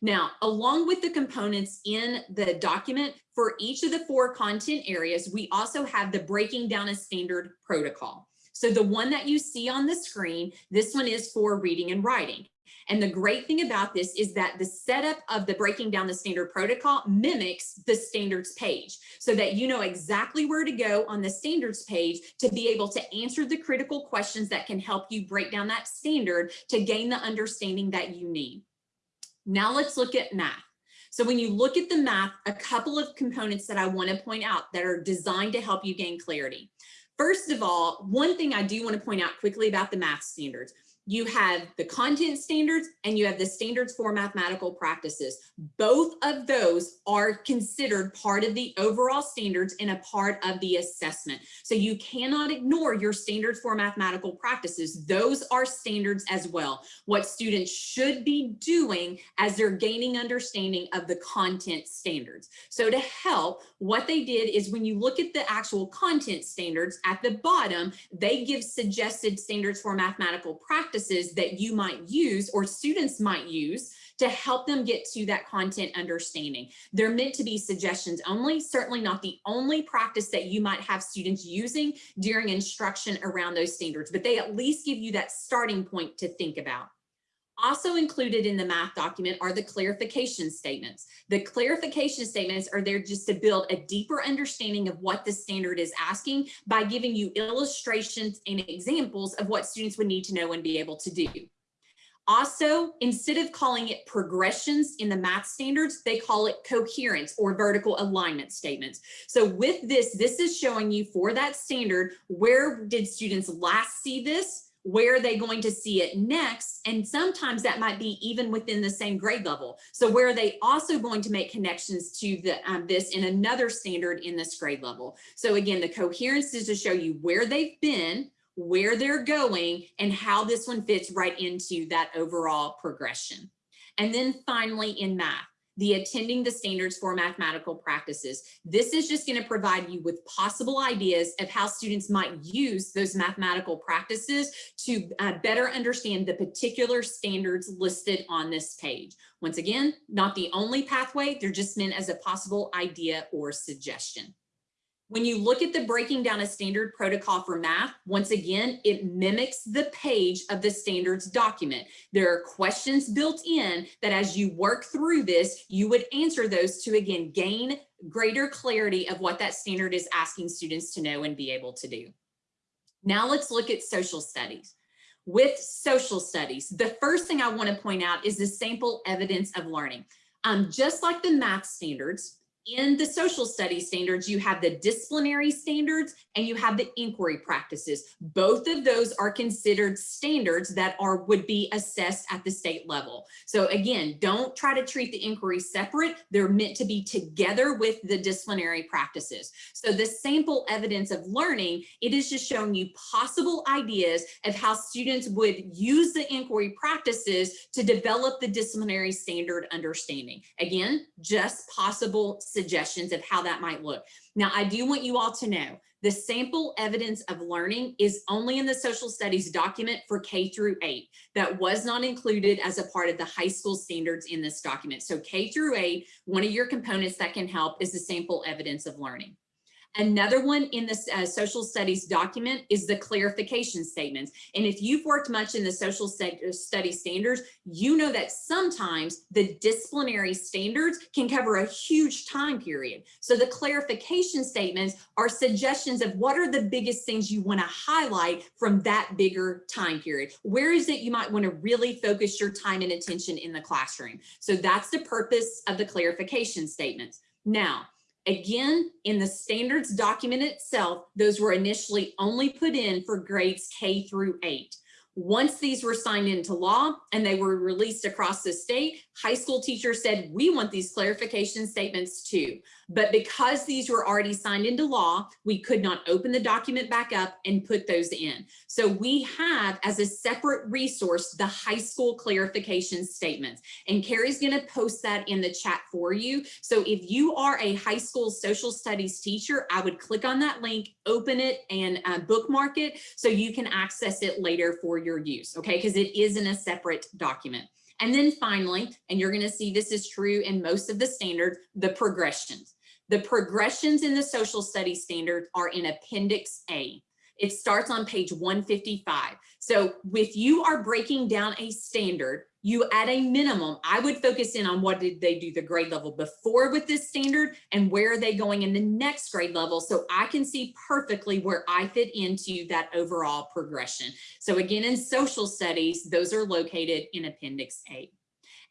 S2: Now, along with the components in the document, for each of the four content areas, we also have the breaking down a standard protocol. So the one that you see on the screen, this one is for reading and writing. And the great thing about this is that the setup of the breaking down the standard protocol mimics the standards page so that you know exactly where to go on the standards page to be able to answer the critical questions that can help you break down that standard to gain the understanding that you need. Now let's look at math. So when you look at the math, a couple of components that I want to point out that are designed to help you gain clarity. First of all, one thing I do want to point out quickly about the math standards you have the content standards and you have the standards for mathematical practices. Both of those are considered part of the overall standards and a part of the assessment. So you cannot ignore your standards for mathematical practices. Those are standards as well. What students should be doing as they're gaining understanding of the content standards. So to help, what they did is when you look at the actual content standards at the bottom, they give suggested standards for mathematical practices practices that you might use or students might use to help them get to that content understanding. They're meant to be suggestions only, certainly not the only practice that you might have students using during instruction around those standards, but they at least give you that starting point to think about. Also included in the math document are the clarification statements. The clarification statements are there just to build a deeper understanding of what the standard is asking by giving you illustrations and examples of what students would need to know and be able to do. Also, instead of calling it progressions in the math standards, they call it coherence or vertical alignment statements. So with this, this is showing you for that standard, where did students last see this? Where are they going to see it next? And sometimes that might be even within the same grade level. So where are they also going to make connections to the, um, this in another standard in this grade level? So again, the coherence is to show you where they've been, where they're going, and how this one fits right into that overall progression. And then finally in math, the attending the standards for mathematical practices. This is just going to provide you with possible ideas of how students might use those mathematical practices to uh, better understand the particular standards listed on this page. Once again, not the only pathway, they're just meant as a possible idea or suggestion. When you look at the breaking down a standard protocol for math, once again, it mimics the page of the standards document. There are questions built in that as you work through this, you would answer those to again, gain greater clarity of what that standard is asking students to know and be able to do. Now let's look at social studies. with social studies, the first thing I want to point out is the sample evidence of learning. Um, just like the math standards, in the social studies standards, you have the disciplinary standards and you have the inquiry practices. Both of those are considered standards that are would be assessed at the state level. So again, don't try to treat the inquiry separate. They're meant to be together with the disciplinary practices. So the sample evidence of learning, it is just showing you possible ideas of how students would use the inquiry practices to develop the disciplinary standard understanding. Again, just possible suggestions of how that might look. Now, I do want you all to know the sample evidence of learning is only in the social studies document for K through eight. That was not included as a part of the high school standards in this document. So K through eight, one of your components that can help is the sample evidence of learning. Another one in the uh, social studies document is the clarification statements. And if you've worked much in the social study standards, you know that sometimes the disciplinary standards can cover a huge time period. So the clarification statements are suggestions of what are the biggest things you want to highlight from that bigger time period. Where is it you might want to really focus your time and attention in the classroom? So that's the purpose of the clarification statements. Now, Again, in the standards document itself, those were initially only put in for grades K through eight. Once these were signed into law and they were released across the state, high school teachers said, we want these clarification statements too. But because these were already signed into law, we could not open the document back up and put those in. So we have as a separate resource, the high school clarification statements. And Carrie's gonna post that in the chat for you. So if you are a high school social studies teacher, I would click on that link, open it and uh, bookmark it so you can access it later for your use, okay? Because it is in a separate document. And then finally, and you're gonna see this is true in most of the standards, the progressions. The progressions in the social studies standard are in Appendix A. It starts on page 155. So if you are breaking down a standard, you at a minimum, I would focus in on what did they do the grade level before with this standard and where are they going in the next grade level so I can see perfectly where I fit into that overall progression. So again, in social studies, those are located in Appendix A.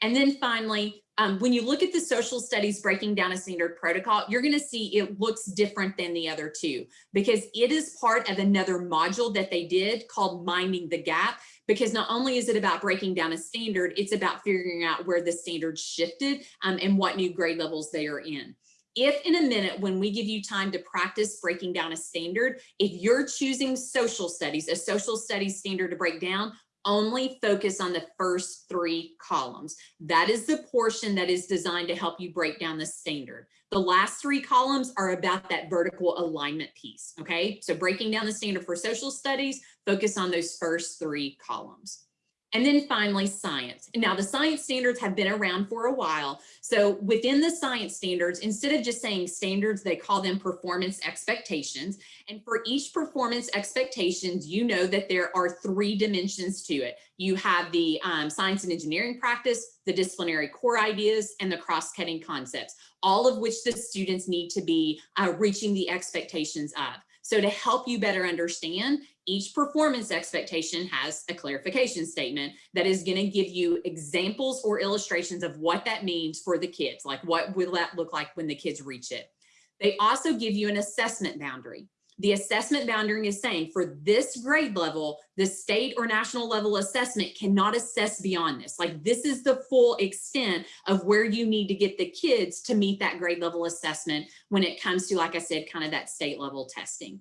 S2: And then finally, um, when you look at the social studies breaking down a standard protocol, you're going to see it looks different than the other two because it is part of another module that they did called Minding the Gap. Because not only is it about breaking down a standard, it's about figuring out where the standard shifted um, and what new grade levels they are in if in a minute when we give you time to practice breaking down a standard, if you're choosing social studies, a social studies standard to break down, only focus on the first three columns. That is the portion that is designed to help you break down the standard. The last three columns are about that vertical alignment piece, okay? So breaking down the standard for social studies, focus on those first three columns. And then finally, science. And now, the science standards have been around for a while. So within the science standards, instead of just saying standards, they call them performance expectations. And for each performance expectations, you know that there are three dimensions to it. You have the um, science and engineering practice, the disciplinary core ideas, and the cross-cutting concepts, all of which the students need to be uh, reaching the expectations of. So to help you better understand, each performance expectation has a clarification statement that is going to give you examples or illustrations of what that means for the kids. Like what will that look like when the kids reach it? They also give you an assessment boundary. The assessment boundary is saying for this grade level, the state or national level assessment cannot assess beyond this. Like this is the full extent of where you need to get the kids to meet that grade level assessment when it comes to, like I said, kind of that state level testing.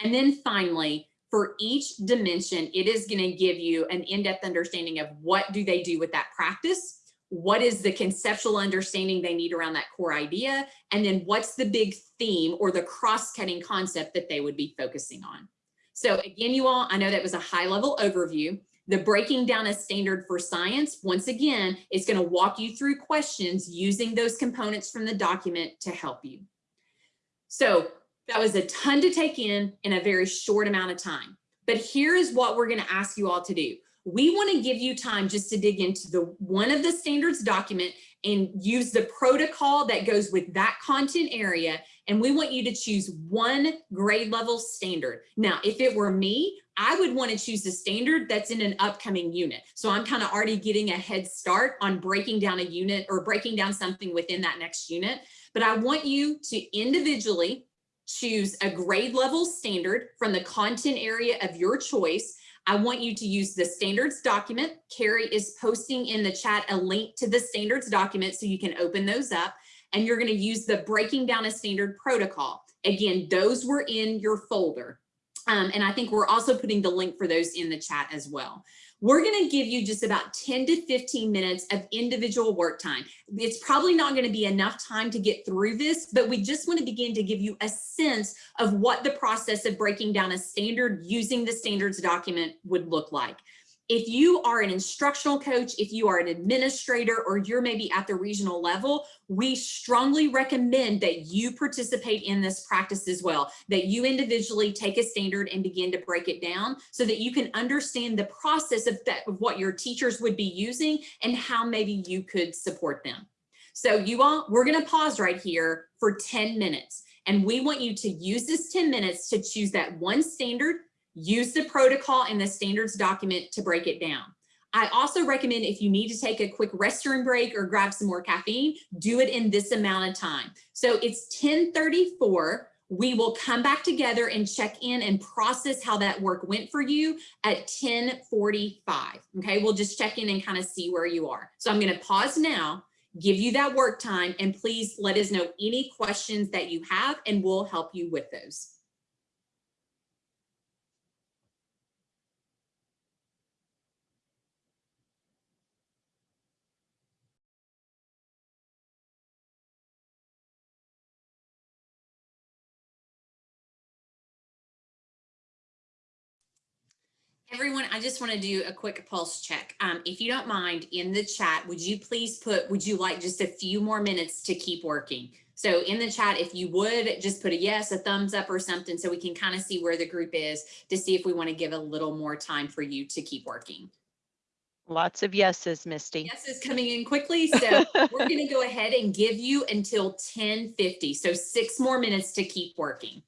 S2: And then finally, for each dimension, it is going to give you an in-depth understanding of what do they do with that practice, what is the conceptual understanding they need around that core idea, and then what's the big theme or the cross-cutting concept that they would be focusing on. So again, you all, I know that was a high level overview. The breaking down a standard for science, once again, is going to walk you through questions using those components from the document to help you. So that was a ton to take in in a very short amount of time. But here is what we're going to ask you all to do. We want to give you time just to dig into the one of the standards document and use the protocol that goes with that content area. And we want you to choose one grade level standard. Now, if it were me, I would want to choose the standard that's in an upcoming unit. So I'm kind of already getting a head start on breaking down a unit or breaking down something within that next unit. But I want you to individually choose a grade level standard from the content area of your choice. I want you to use the standards document. Carrie is posting in the chat a link to the standards document so you can open those up and you're going to use the breaking down a standard protocol. Again, those were in your folder. Um, and I think we're also putting the link for those in the chat as well. We're going to give you just about 10 to 15 minutes of individual work time. It's probably not going to be enough time to get through this, but we just want to begin to give you a sense of what the process of breaking down a standard using the standards document would look like. If you are an instructional coach, if you are an administrator, or you're maybe at the regional level, we strongly recommend that you participate in this practice as well, that you individually take a standard and begin to break it down so that you can understand the process of, that, of what your teachers would be using and how maybe you could support them. So you all, we're gonna pause right here for 10 minutes. And we want you to use this 10 minutes to choose that one standard use the protocol in the standards document to break it down. I also recommend if you need to take a quick restroom break or grab some more caffeine, do it in this amount of time. So it's 1034. We will come back together and check in and process how that work went for you at 1045. Okay, we'll just check in and kind of see where you are. So I'm going to pause now, give you that work time, and please let us know any questions that you have and we'll help you with those. Everyone, I just want to do a quick pulse check. Um, if you don't mind, in the chat, would you please put, would you like just a few more minutes to keep working? So in the chat, if you would just put a yes, a thumbs up or something so we can kind of see where the group is to see if we want to give a little more time for you to keep working.
S3: Lots of yeses, Misty.
S2: Yes is coming in quickly. So we're going to go ahead and give you until 1050. So six more minutes to keep working.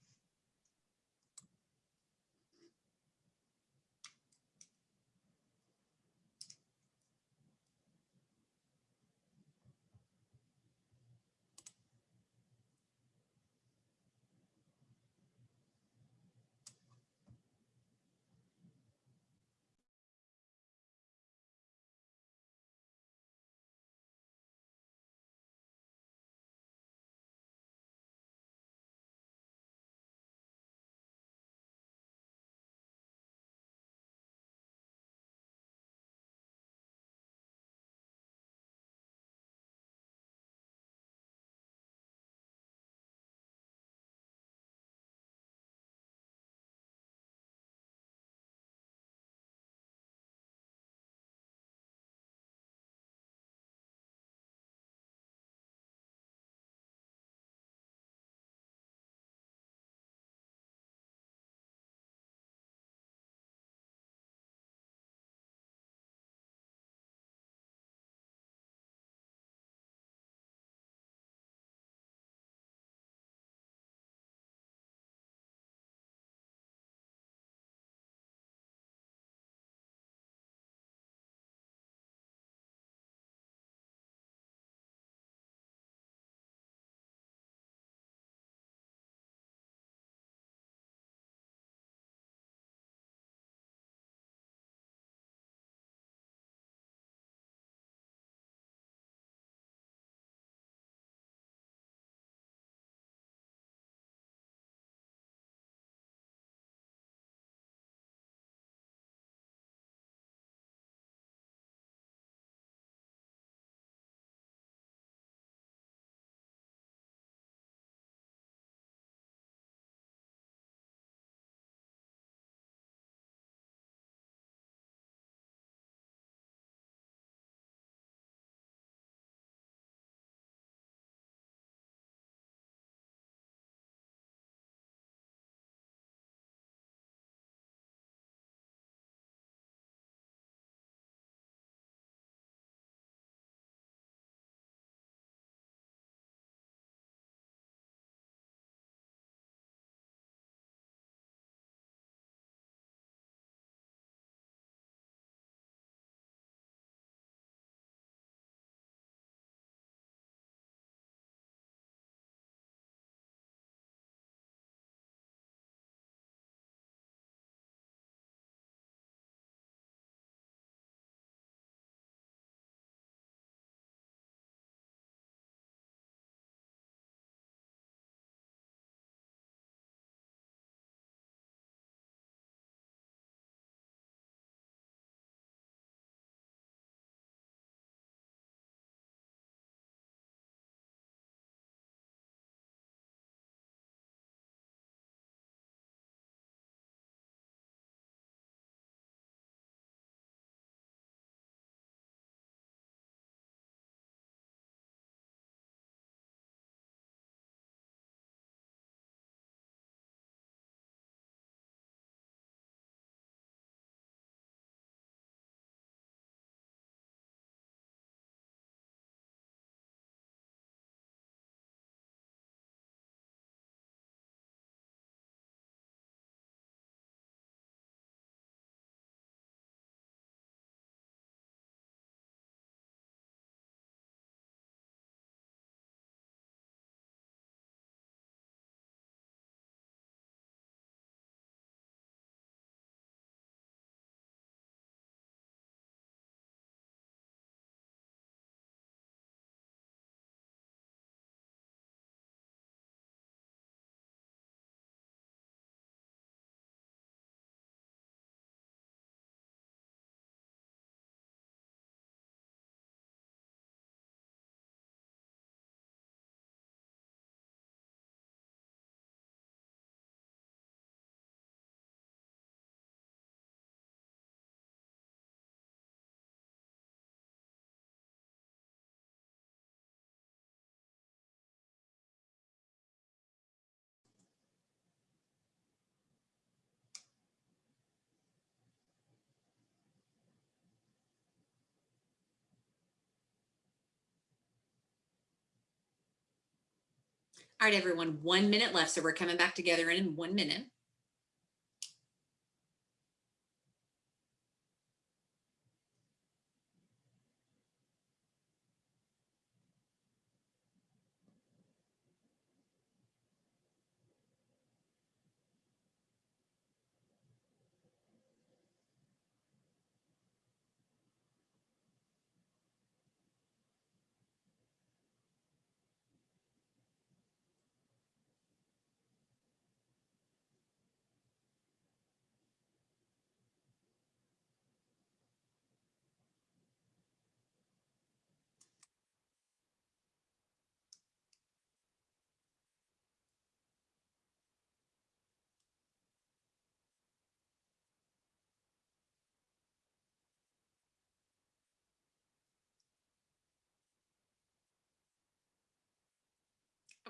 S2: All right, everyone, one minute left. So we're coming back together in one minute.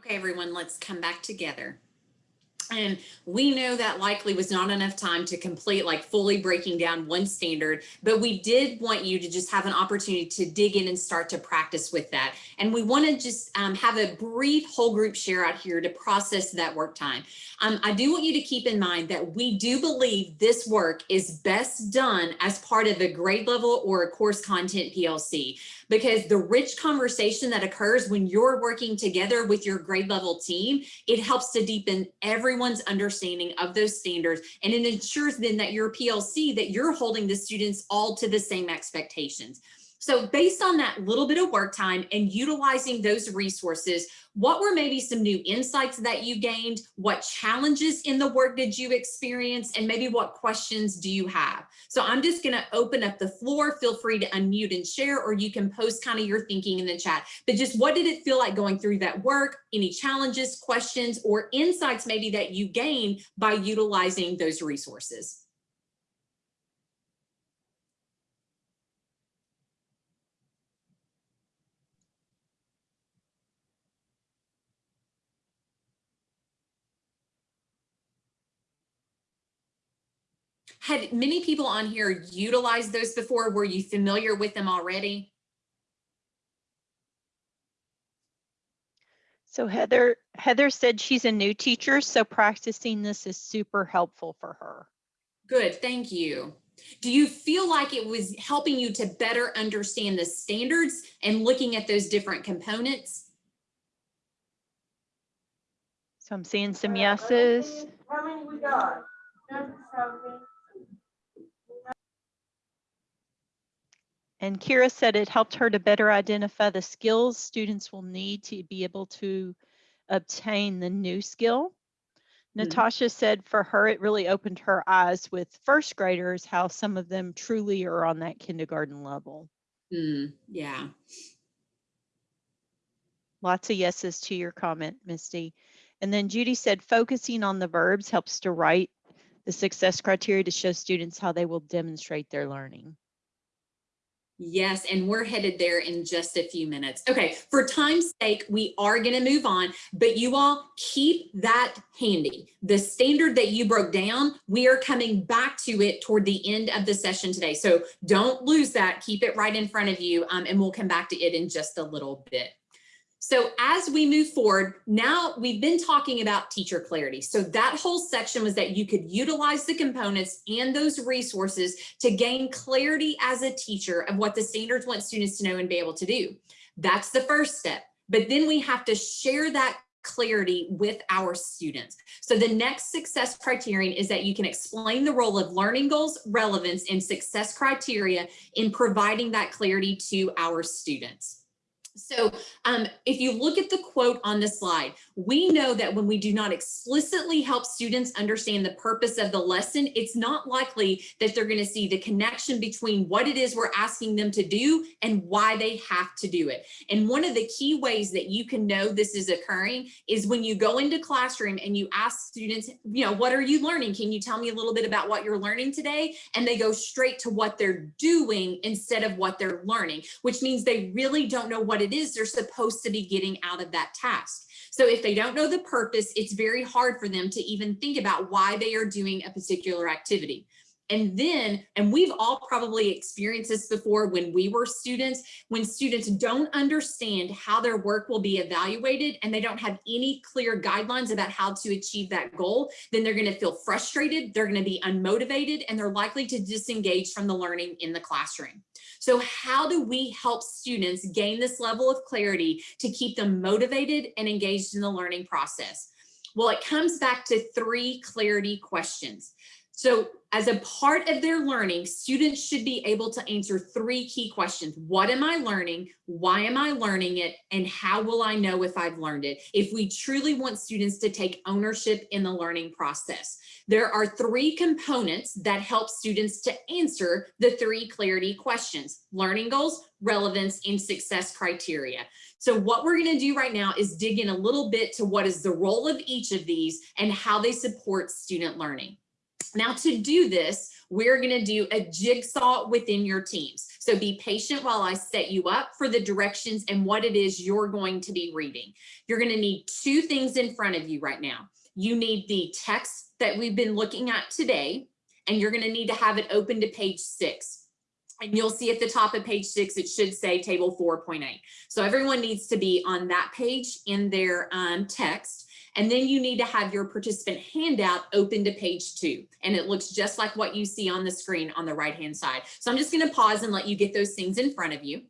S2: Okay, everyone, let's come back together. And we know that likely was not enough time to complete like fully breaking down one standard, but we did want you to just have an opportunity to dig in and start to practice with that. And we want to just um, have a brief whole group share out here to process that work time. Um, I do want you to keep in mind that we do believe this work is best done as part of a grade level or a course content PLC because the rich conversation that occurs when you're working together with your grade level team, it helps to deepen everyone's understanding of those standards. And it ensures then that your PLC, that you're holding the students all to the same expectations. So based on that little bit of work time and utilizing those resources, what were maybe some new insights that you gained? What challenges in the work did you experience? And maybe what questions do you have? So I'm just gonna open up the floor. Feel free to unmute and share, or you can post kind of your thinking in the chat. But just what did it feel like going through that work? Any challenges, questions, or insights maybe that you gained by utilizing those resources? Had many people on here utilized those before? Were you familiar with them already?
S3: So Heather, Heather said she's a new teacher, so practicing this is super helpful for her.
S2: Good, thank you. Do you feel like it was helping you to better understand the standards and looking at those different components?
S3: So I'm seeing some yeses.
S8: How many we got? Seven,
S3: And Kira said it helped her to better identify the skills students will need to be able to obtain the new skill. Natasha said for her, it really opened her eyes with first graders, how some of them truly are on that kindergarten level.
S2: Hmm, yeah.
S3: Lots of yeses to your comment, Misty. And then Judy said focusing on the verbs helps to write the success criteria to show students how they will demonstrate their learning.
S2: Yes, and we're headed there in just a few minutes. Okay, for time's sake, we are going to move on, but you all keep that handy. The standard that you broke down, we are coming back to it toward the end of the session today. So don't lose that. Keep it right in front of you, um, and we'll come back to it in just a little bit. So as we move forward, now we've been talking about teacher clarity. So that whole section was that you could utilize the components and those resources to gain clarity as a teacher of what the standards want students to know and be able to do. That's the first step. But then we have to share that clarity with our students. So the next success criterion is that you can explain the role of learning goals, relevance, and success criteria in providing that clarity to our students. So um, if you look at the quote on the slide, we know that when we do not explicitly help students understand the purpose of the lesson, it's not likely that they're going to see the connection between what it is we're asking them to do and why they have to do it. And one of the key ways that you can know this is occurring is when you go into classroom and you ask students, you know, what are you learning? Can you tell me a little bit about what you're learning today? And they go straight to what they're doing instead of what they're learning, which means they really don't know what it is they're supposed to be getting out of that task. So if they don't know the purpose, it's very hard for them to even think about why they are doing a particular activity. And then, and we've all probably experienced this before when we were students, when students don't understand how their work will be evaluated and they don't have any clear guidelines about how to achieve that goal, then they're going to feel frustrated, they're going to be unmotivated, and they're likely to disengage from the learning in the classroom. So how do we help students gain this level of clarity to keep them motivated and engaged in the learning process? Well, it comes back to three clarity questions. So as a part of their learning, students should be able to answer three key questions. What am I learning? Why am I learning it? And how will I know if I've learned it? If we truly want students to take ownership in the learning process. There are three components that help students to answer the three clarity questions, learning goals, relevance, and success criteria. So what we're gonna do right now is dig in a little bit to what is the role of each of these and how they support student learning. Now to do this, we're gonna do a jigsaw within your teams. So be patient while I set you up for the directions and what it is you're going to be reading. You're gonna need two things in front of you right now. You need the text that we've been looking at today, and you're gonna need to have it open to page six. And you'll see at the top of page six, it should say table 4.8. So everyone needs to be on that page in their um, text. And then you need to have your participant handout open to page two. And it looks just like what you see on the screen on the right hand side. So I'm just gonna pause and let you get those things in front of you.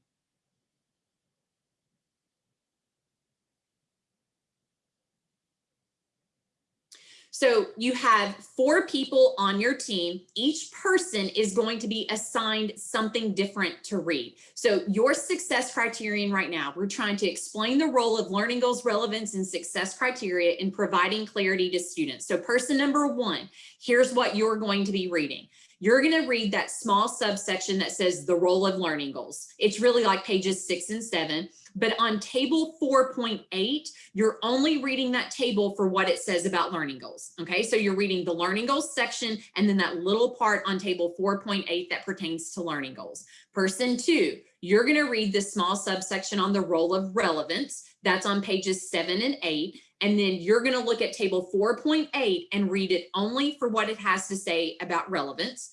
S2: So you have four people on your team. Each person is going to be assigned something different to read. So your success criterion right now, we're trying to explain the role of learning goals, relevance, and success criteria in providing clarity to students. So person number one, here's what you're going to be reading you're going to read that small subsection that says the role of learning goals. It's really like pages six and seven. But on table 4.8, you're only reading that table for what it says about learning goals. Okay, so you're reading the learning goals section and then that little part on table 4.8 that pertains to learning goals. Person two, you're going to read the small subsection on the role of relevance. That's on pages seven and eight. And then you're going to look at table 4.8 and read it only for what it has to say about relevance.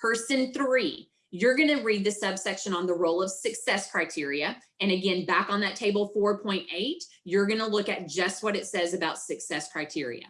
S2: Person three, you're going to read the subsection on the role of success criteria. And again, back on that table 4.8, you're going to look at just what it says about success criteria.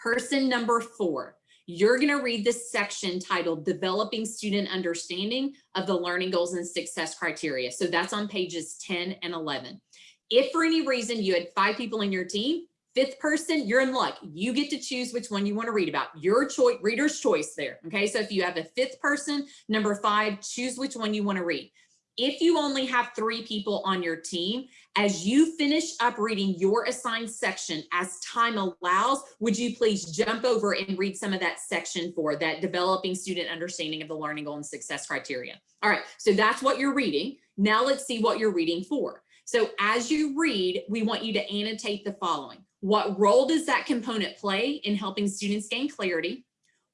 S2: Person number four, you're going to read this section titled Developing Student Understanding of the Learning Goals and Success Criteria. So that's on pages 10 and 11. If for any reason you had five people in your team Fifth person, you're in luck. You get to choose which one you want to read about. Your choice, reader's choice there. Okay, so if you have a fifth person, number five, choose which one you want to read. If you only have three people on your team, as you finish up reading your assigned section, as time allows, would you please jump over and read some of that section for that developing student understanding of the learning goal and success criteria. All right, so that's what you're reading. Now let's see what you're reading for. So as you read, we want you to annotate the following. What role does that component play in helping students gain clarity?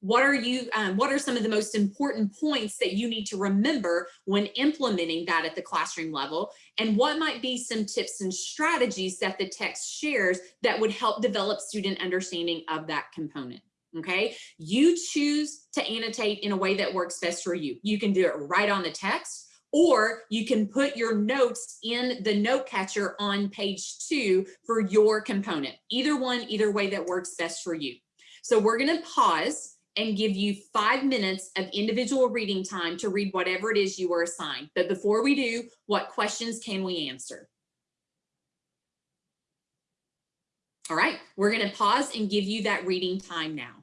S2: What are you, um, what are some of the most important points that you need to remember when implementing that at the classroom level? And what might be some tips and strategies that the text shares that would help develop student understanding of that component? Okay, you choose to annotate in a way that works best for you. You can do it right on the text or you can put your notes in the note catcher on page two for your component. Either one, either way that works best for you. So we're gonna pause and give you five minutes of individual reading time to read whatever it is you were assigned. But before we do, what questions can we answer? All right, we're gonna pause and give you that reading time now.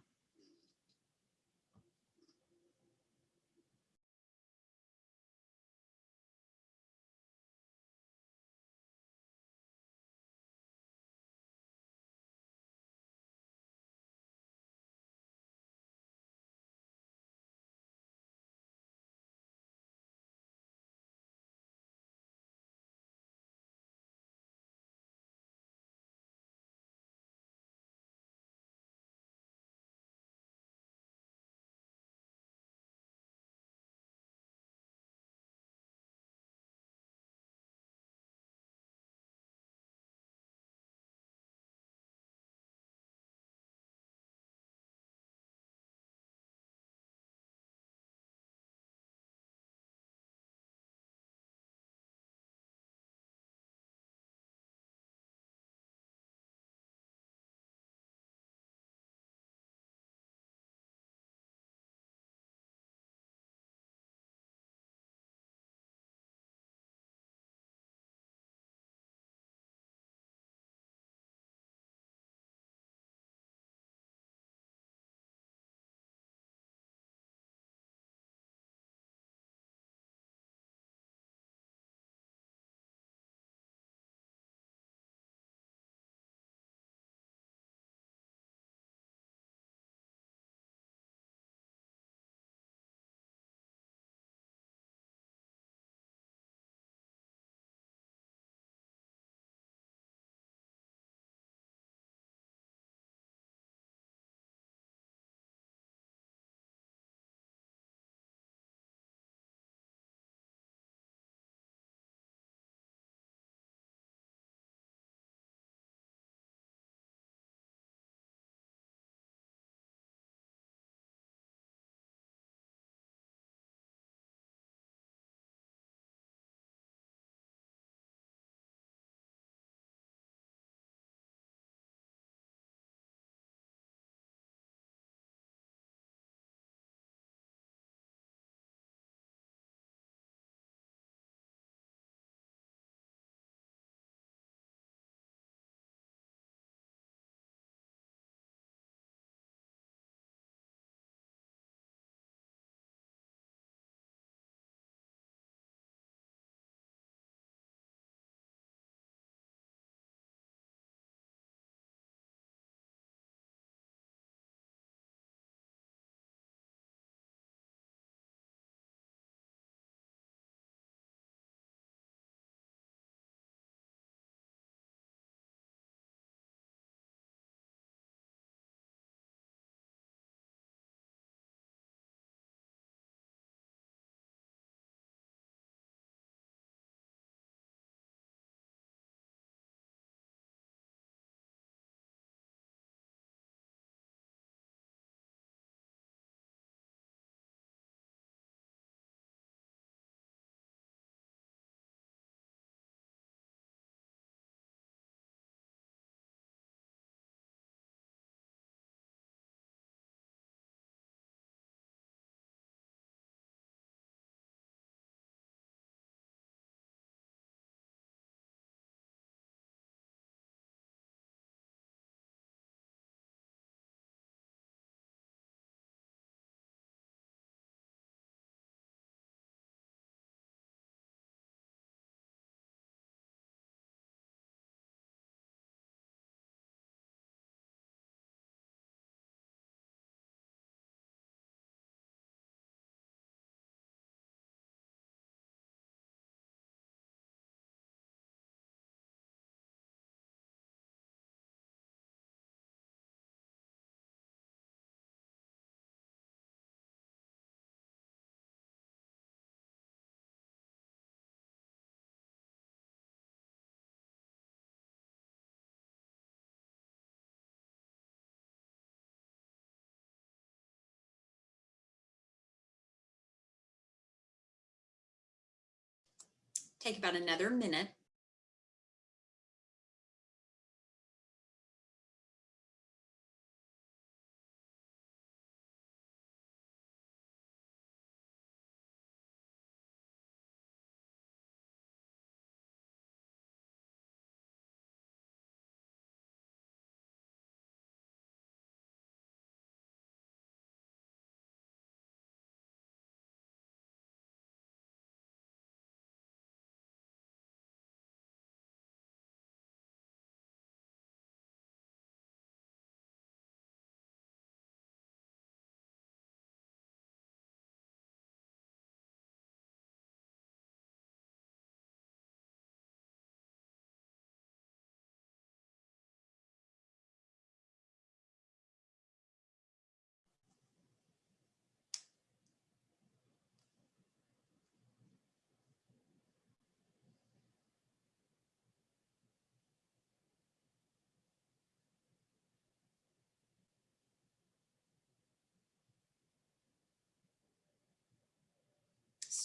S2: Take about another minute.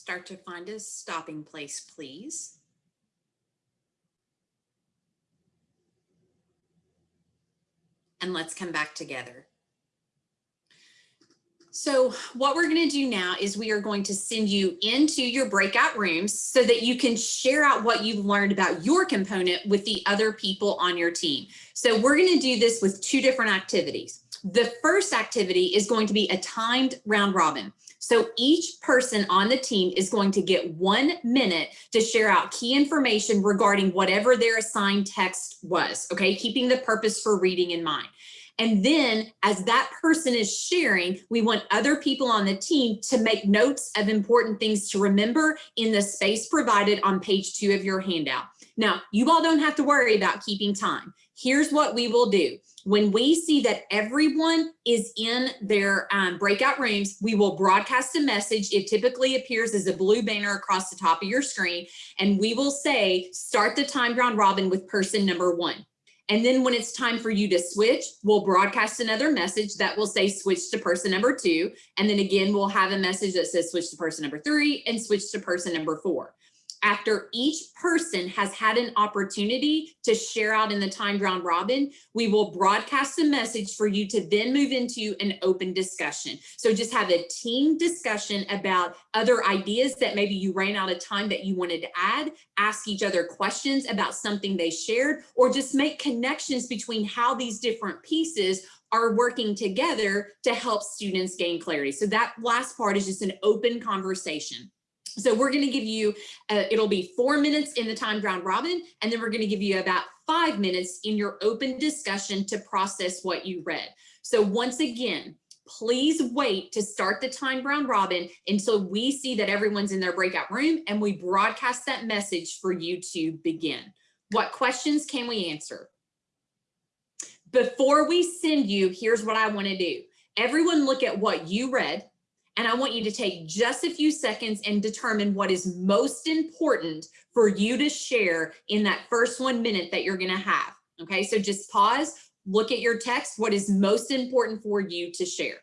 S2: Start to find a stopping place, please. And let's come back together. So what we're going to do now is we are going to send you into your breakout rooms so that you can share out what you've learned about your component with the other people on your team. So we're going to do this with two different activities. The first activity is going to be a timed round robin. So each person on the team is going to get one minute to share out key information regarding whatever their assigned text was, okay? Keeping the purpose for reading in mind. And then as that person is sharing, we want other people on the team to make notes of important things to remember in the space provided on page two of your handout. Now, you all don't have to worry about keeping time. Here's what we will do. When we see that everyone is in their um, breakout rooms, we will broadcast a message. It typically appears as a blue banner across the top of your screen. And we will say, start the time round robin with person number one. And then when it's time for you to switch, we'll broadcast another message that will say switch to person number two. And then again, we'll have a message that says switch to person number three and switch to person number four. After each person has had an opportunity to share out in the timed round robin, we will broadcast a message for you to then move into an open discussion. So just have a team discussion about other ideas that maybe you ran out of time that you wanted to add, ask each other questions about something they shared, or just make connections between how these different pieces are working together to help students gain clarity. So that last part is just an open conversation. So we're going to give you, uh, it'll be four minutes in the timed round robin, and then we're going to give you about five minutes in your open discussion to process what you read. So once again, please wait to start the timed round robin until we see that everyone's in their breakout room and we broadcast that message for you to begin. What questions can we answer? Before we send you, here's what I want to do. Everyone look at what you read and I want you to take just a few seconds and determine what is most important for you to share in that first one minute that you're going to have. Okay, so just pause, look at your text, what is most important for you to share.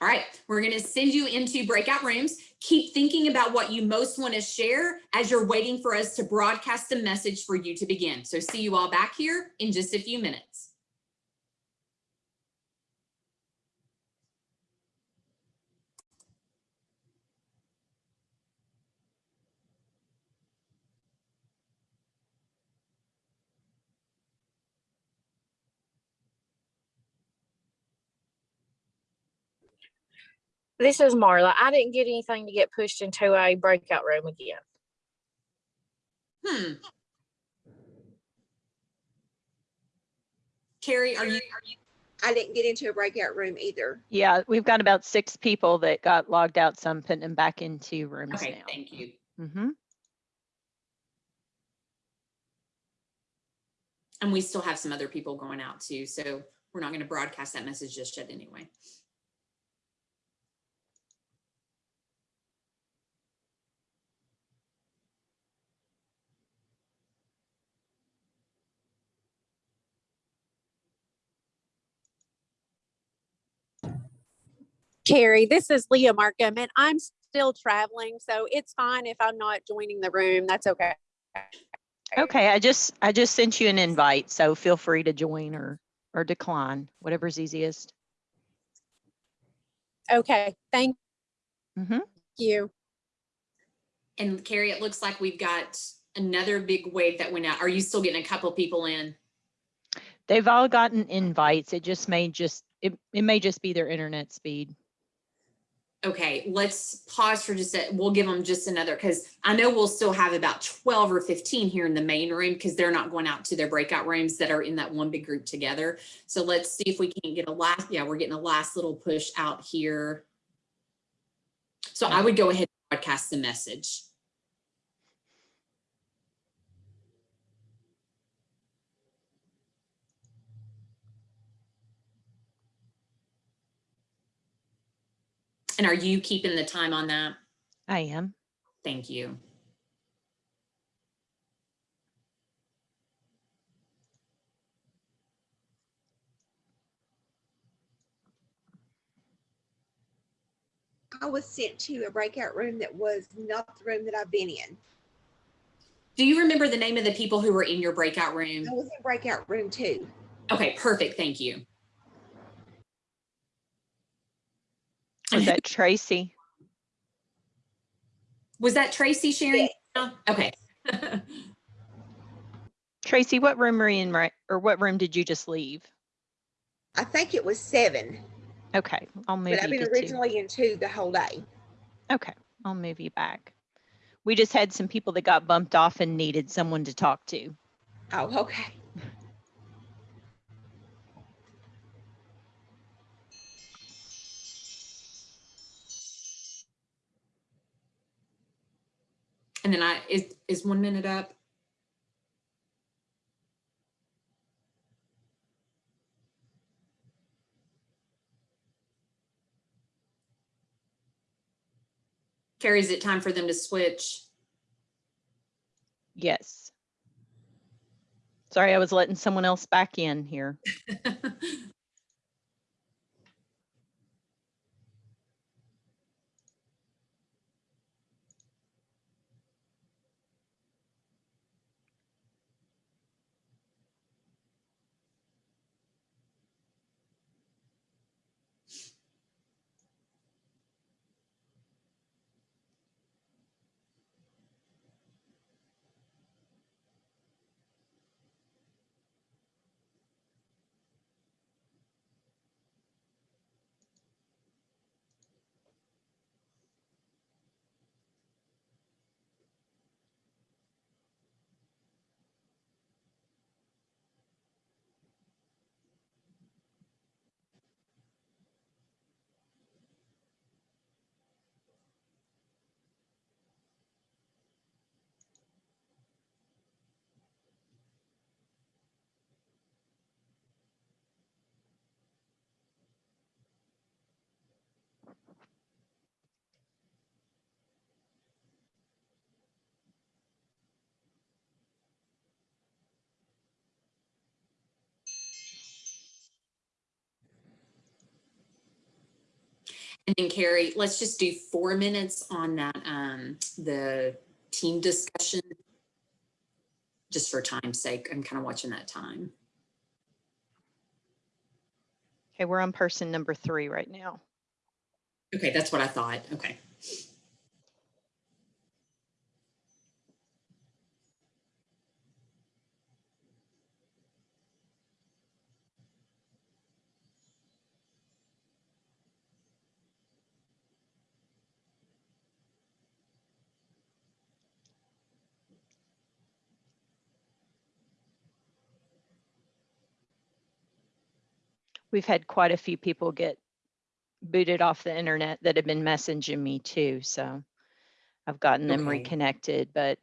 S2: All right, we're to send you into breakout rooms. Keep thinking about what you most want to share as you're waiting for us to broadcast a message for you to begin. So see you all back here in just a few minutes.
S1: This is Marla. I didn't get anything to get pushed into a breakout room again.
S2: Hmm. Carrie, are you, are you,
S9: I didn't get into a breakout room either.
S3: Yeah, we've got about six people that got logged out, so I'm putting them back into rooms
S2: okay,
S3: now.
S2: thank you.
S3: hmm
S2: And we still have some other people going out too, so we're not going to broadcast that message just yet anyway.
S10: Carrie, this is Leah Markham, and I'm still traveling, so it's fine if I'm not joining the room. That's okay.
S3: Okay, I just, I just sent you an invite, so feel free to join or, or decline, whatever's easiest.
S10: Okay, thank
S3: hmm
S10: you.
S2: And Carrie, it looks like we've got another big wave that went out. Are you still getting a couple people in?
S3: They've all gotten invites. It just may just, it, it may just be their internet speed.
S2: Okay, let's pause for just a, we'll give them just another, because I know we'll still have about 12 or 15 here in the main room because they're not going out to their breakout rooms that are in that one big group together. So let's see if we can get a last, yeah, we're getting a last little push out here. So I would go ahead and broadcast the message. And are you keeping the time on that?
S3: I am.
S2: Thank you.
S9: I was sent to a breakout room that was not the room that I've been in.
S2: Do you remember the name of the people who were in your breakout room?
S9: I was in breakout room two.
S2: Okay, perfect. Thank you.
S3: Was that Tracy?
S2: Was that Tracy sharing? Okay.
S3: Tracy, what room are you in, right? Or what room did you just leave?
S9: I think it was seven,
S3: Okay, I'll move
S9: but I've been
S3: to two.
S9: originally in two the whole day.
S3: Okay, I'll move you back. We just had some people that got bumped off and needed someone to talk to.
S9: Oh, okay.
S2: And then I, is, is one minute up? Carrie, is it time for them to switch?
S3: Yes. Sorry, I was letting someone else back in here.
S2: And then Carrie, let's just do four minutes on that, um, the team discussion. Just for time's sake, I'm kind of watching that time.
S3: Okay, we're on person number three right now.
S2: Okay, that's what I thought. Okay.
S3: We've had quite a few people get booted off the internet that have been messaging me too, so I've gotten them
S2: Okay.
S3: reconnected, but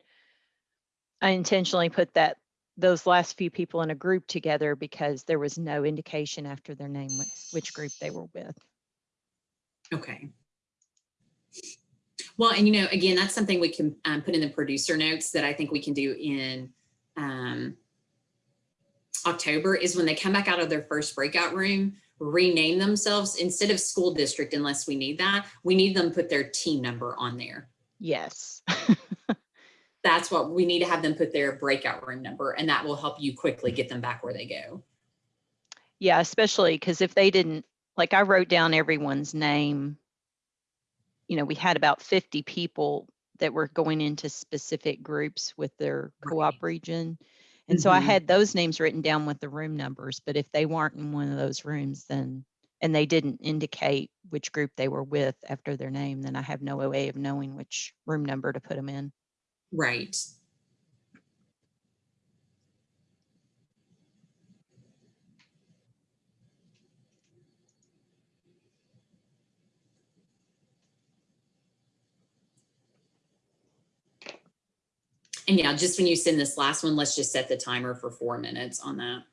S3: I intentionally put that, those last few people in a group together because there was no indication after their name which group they were with.
S2: Okay. Well, and you know, again, that's something we can um, put in the producer notes that I think we can do in um, October is when they come back out of their first breakout room, rename themselves instead of school district, unless we need that, we need them put their team number on there.
S3: Yes.
S2: That's what we need to have them put their breakout room number and that will help you quickly get them back where they go.
S3: Yeah, especially because if they didn't, like I wrote down everyone's name. You know, we had about 50 people that were going into specific groups with their co-op
S2: Right.
S3: region. And so I
S2: Mhm.
S3: had those names written down with the room numbers, but if they weren't in one of those rooms, then, and they didn't indicate which group they were with after their name, then I have no way of knowing which room number to put them in.
S2: Right. And yeah, just when you send this last one, let's just set the timer for four minutes on that.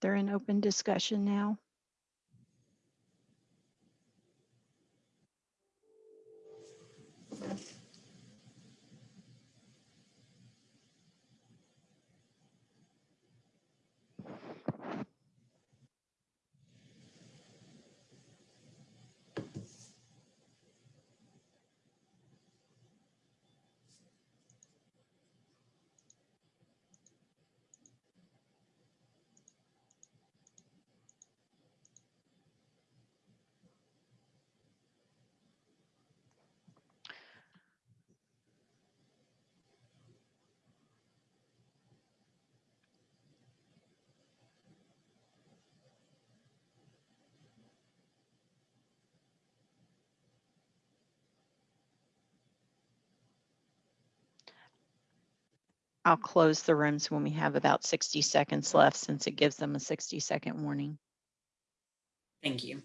S3: They're in open discussion now. I'll close the rooms when we have about 60 seconds left since it gives them a 60 second warning.
S2: Thank you.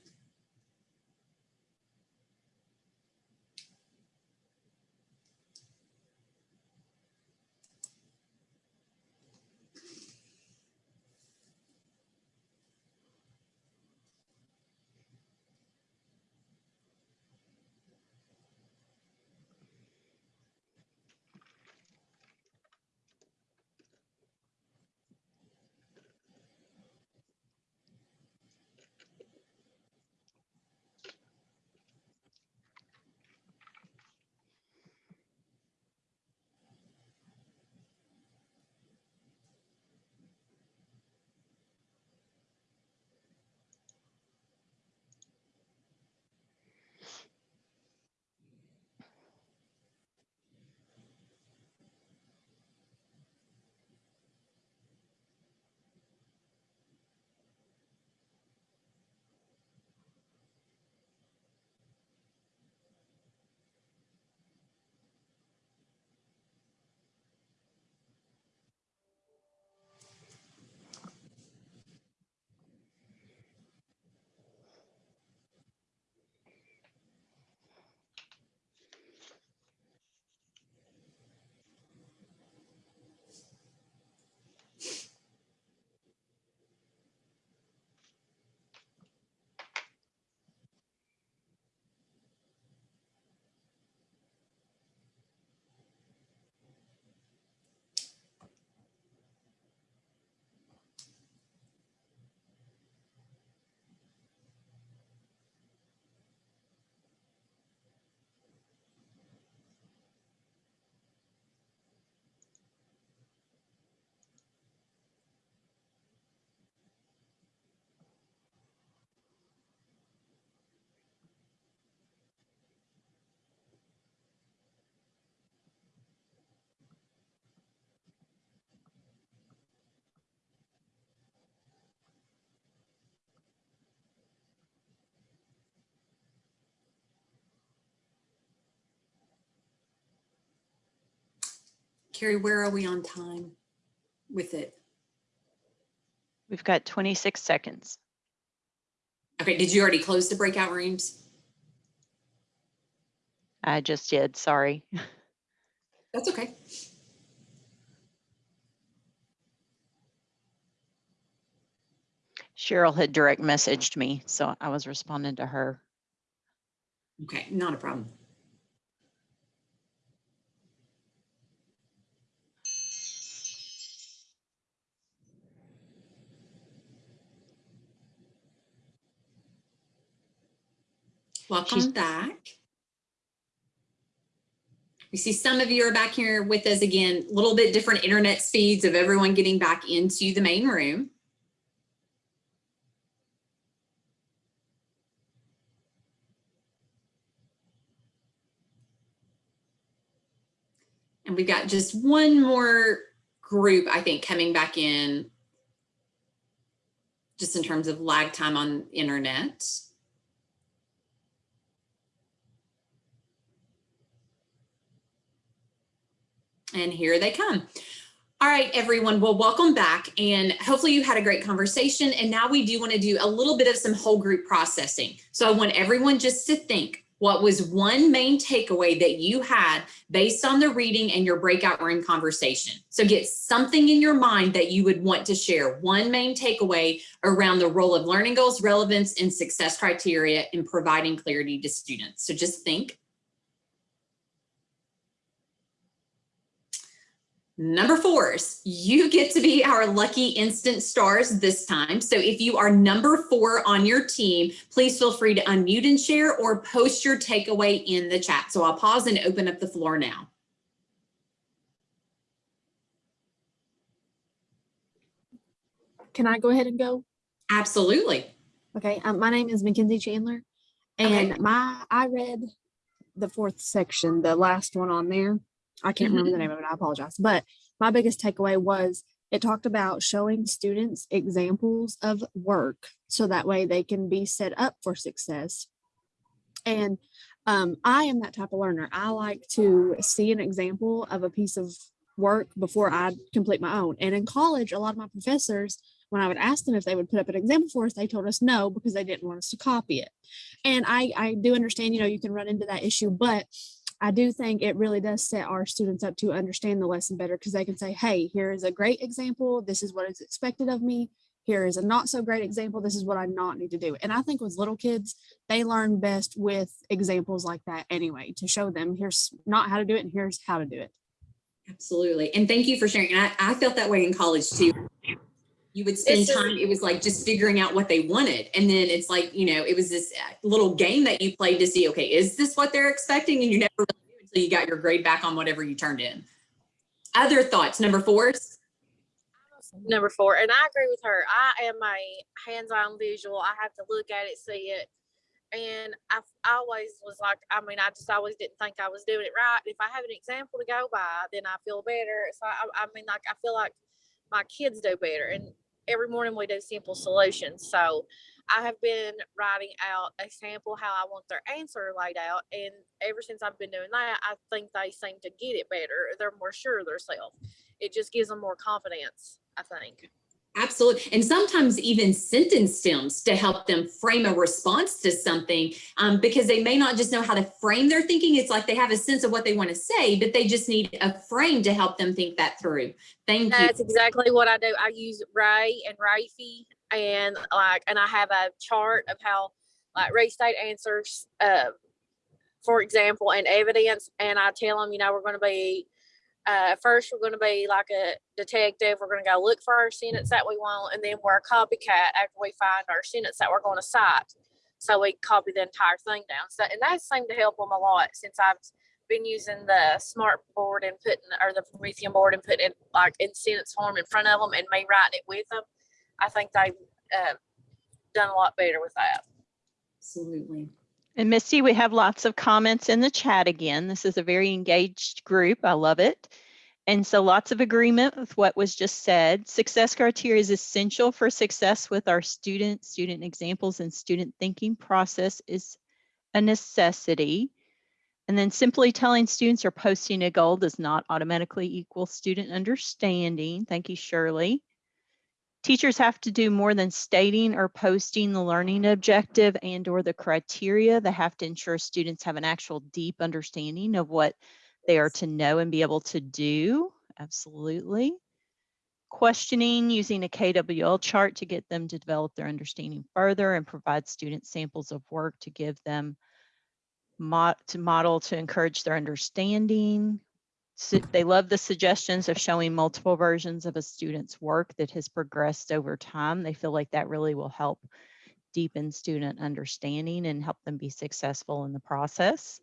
S2: Carrie, where are we on time with it?
S3: We've got 26 seconds.
S2: Okay, did you already close the breakout rooms?
S3: I just did, sorry.
S2: That's okay.
S3: Cheryl had direct messaged me, so I was responding to her.
S2: Okay, not a problem. Welcome back. We see some of you are back here with us again, a little bit different internet speeds of everyone getting back into the main room. And we've got just one more group, I think, coming back in just in terms of lag time on internet. And here they come. All right, everyone. Well, welcome back. And hopefully you had a great conversation. And now we do want to do a little bit of some whole group processing. So I want everyone just to think what was one main takeaway that you had based on the reading and your breakout room conversation. So get something in your mind that you would want to share. One main takeaway around the role of learning goals, relevance, and success criteria in providing clarity to students. So just think. Number fours, you get to be our lucky instant stars this time. So if you are number four on your team, please feel free to unmute and share or post your takeaway in the chat. So I'll pause and open up the floor now.
S11: Can I go ahead and go?
S2: Absolutely.
S11: Okay, um, my name is Mackenzie Chandler,
S2: Okay.
S11: and my I read the fourth section, the last one on there. I can't remember the name of it. I apologize. But my biggest takeaway was it talked about showing students examples of work so that way they can be set up for success. And um, I am that type of learner. I like to see an example of a piece of work before I complete my own. And in college, a lot of my professors, when I would ask them if they would put up an example for us, they told us no because they didn't want us to copy it. And I, I do understand, you know, you can run into that issue, but I do think it really does set our students up to understand the lesson better because they can say, hey, here is a great example. This is what is expected of me. Here is a not so great example. This is what I not need to do. And I think with little kids, they learn best with examples like that anyway, to show them here's not how to do it and here's how to do it.
S2: Absolutely. And thank you for sharing. I, I felt that way in college too. You would spend time, it was like just figuring out what they wanted. And then it's like, you know, it was this uh, little game that you played to see, okay, is this what they're expecting? And you never really knew until you got your grade back on whatever you turned in. Other thoughts, number fours?
S1: Number four, and I agree with her. I am a hands-on visual. I have to look at it, see it. And I I always was like, I mean, I just always didn't think I was doing it right. If I have an example to go by, then I feel better. So I, I mean, like, I feel like my kids do better. And every morning we do simple solutions. So I have been writing out a sample how I want their answer laid out. And ever since I've been doing that, I think they seem to get it better. They're more sure of themselves. It just gives them more confidence, I think.
S2: Absolutely. And sometimes even sentence stems to help them frame a response to something um, because they may not just know how to frame their thinking. It's like they have a sense of what they want to say, but they just need a frame to help them think that through. Thank you.
S1: That's exactly what I do. I use Ray and Rafi and like, and I have a chart of how like Ray State answers, uh, for example, and evidence. And I tell them, you know, we're going to be, uh, first we're going to be like a detective. We're going to go look for our sentence that we want. And then we're a copycat after we find our sentence that we're going to cite. So we copy the entire thing down. So, and that seemed to help them a lot since I've been using the smart board and putting, or the Promethean board and putting it like in sentence form in front of them and me writing it with them. I think they've uh, done a lot better with that.
S2: Absolutely.
S3: And Misty, we have lots of comments in the chat again. This is a very engaged group. I love it. And so lots of agreement with what was just said. Success criteria is essential for success with our students. Student examples and student thinking process is a necessity. And then simply telling students or posting a goal does not automatically equal student understanding. Thank you, Shirley. Teachers have to do more than stating or posting the learning objective and or the criteria. They have to ensure students have an actual deep understanding of what they are to know and be able to do. Absolutely. questioning using a KWL chart to get them to develop their understanding further and provide student samples of work to give them to model to encourage their understanding. Su- They love the suggestions of showing multiple versions of a student's work that has progressed over time. They feel like that really will help deepen student understanding and help them be successful in the process.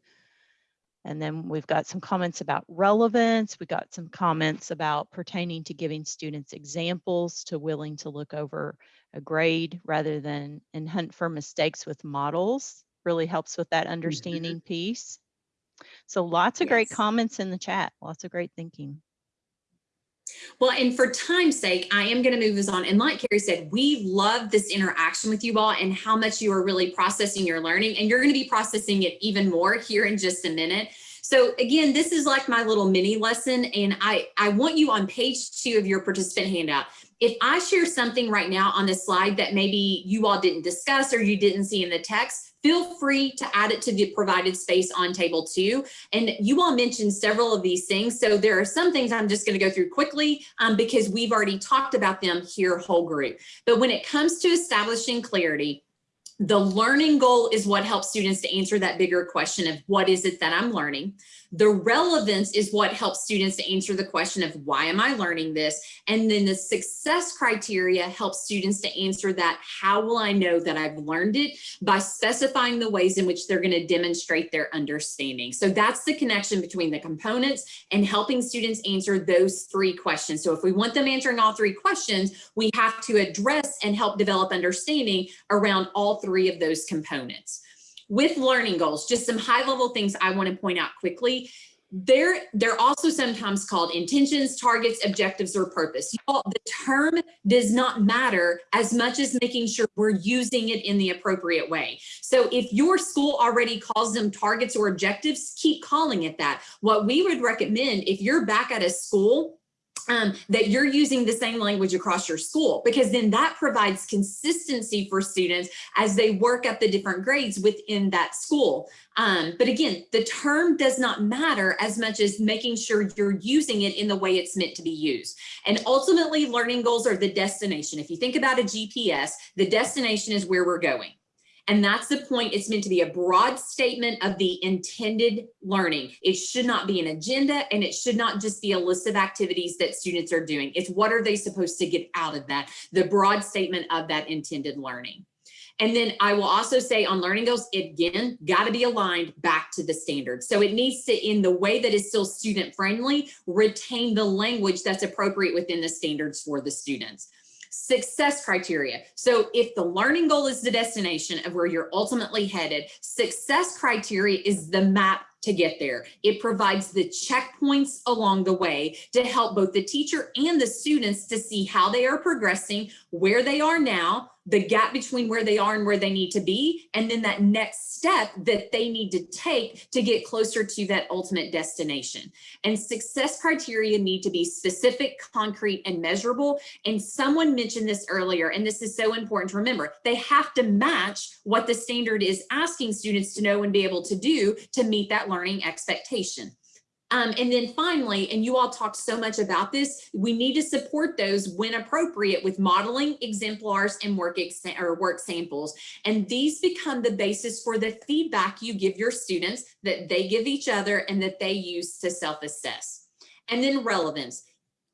S3: And then we've got some comments about relevance. We got some comments about pertaining to giving students examples to willing to look over a grade rather than and hunt for mistakes with models really helps with that mm-hmm. understanding piece. So lots of great comments in the chat, lots of great thinking.
S2: Well, and for time's sake, I am going to move us on. And like Carrie said, we love this interaction with you all and how much you are really processing your learning. And you're going to be processing it even more here in just a minute. So again, this is like my little mini lesson. And I, I want you on page two of your participant handout. If I share something right now on this slide that maybe you all didn't discuss or you didn't see in the text, feel free to add it to the provided space on table two. And you all mentioned several of these things. So there are some things I'm just going to go through quickly um, because we've already talked about them here whole group. But when it comes to establishing clarity, the learning goal is what helps students to answer that bigger question of what is it that I'm learning? The relevance is what helps students to answer the question of why am I learning this? And then the success criteria helps students to answer that how will I know that I've learned it by specifying the ways in which they're going to demonstrate their understanding. So that's the connection between the components and helping students answer those three questions. So if we want them answering all three questions, we have to address and help develop understanding around all three of those components with learning goals, just some high level things I want to point out quickly. They're, they're also sometimes called intentions, targets, objectives, or purpose. The term does not matter as much as making sure we're using it in the appropriate way. So if your school already calls them targets or objectives, keep calling it that. What we would recommend if you're back at a school um, that you're using the same language across your school, because then that provides consistency for students as they work up the different grades within that school. Um, but again, the term does not matter as much as making sure you're using it in the way it's meant to be used. And ultimately, learning goals are the destination. If you think about a GPS, the destination is where we're going. And that's the point. It's meant to be a broad statement of the intended learning. It should not be an agenda and it should not just be a list of activities that students are doing. It's what are they supposed to get out of that? The broad statement of that intended learning. And then I will also say on learning goals, again, got to be aligned back to the standards. So it needs to, in the way that is still student friendly, retain the language that's appropriate within the standards for the students success criteria. So if the learning goal is the destination of where you're ultimately headed, success criteria is the map to get there. It provides the checkpoints along the way to help both the teacher and the students to see how they are progressing, where they are now, the gap between where they are and where they need to be, and then that next step that they need to take to get closer to that ultimate destination. And success criteria need to be specific, concrete, and measurable. And someone mentioned this earlier, and this is so important to remember. They have to match what the standard is asking students to know and be able to do to meet that learning expectation. Um, and then finally, and you all talked so much about this, we need to support those when appropriate with modeling exemplars and work or work samples. And these become the basis for the feedback you give your students that they give each other and that they use to self-assess. And then relevance.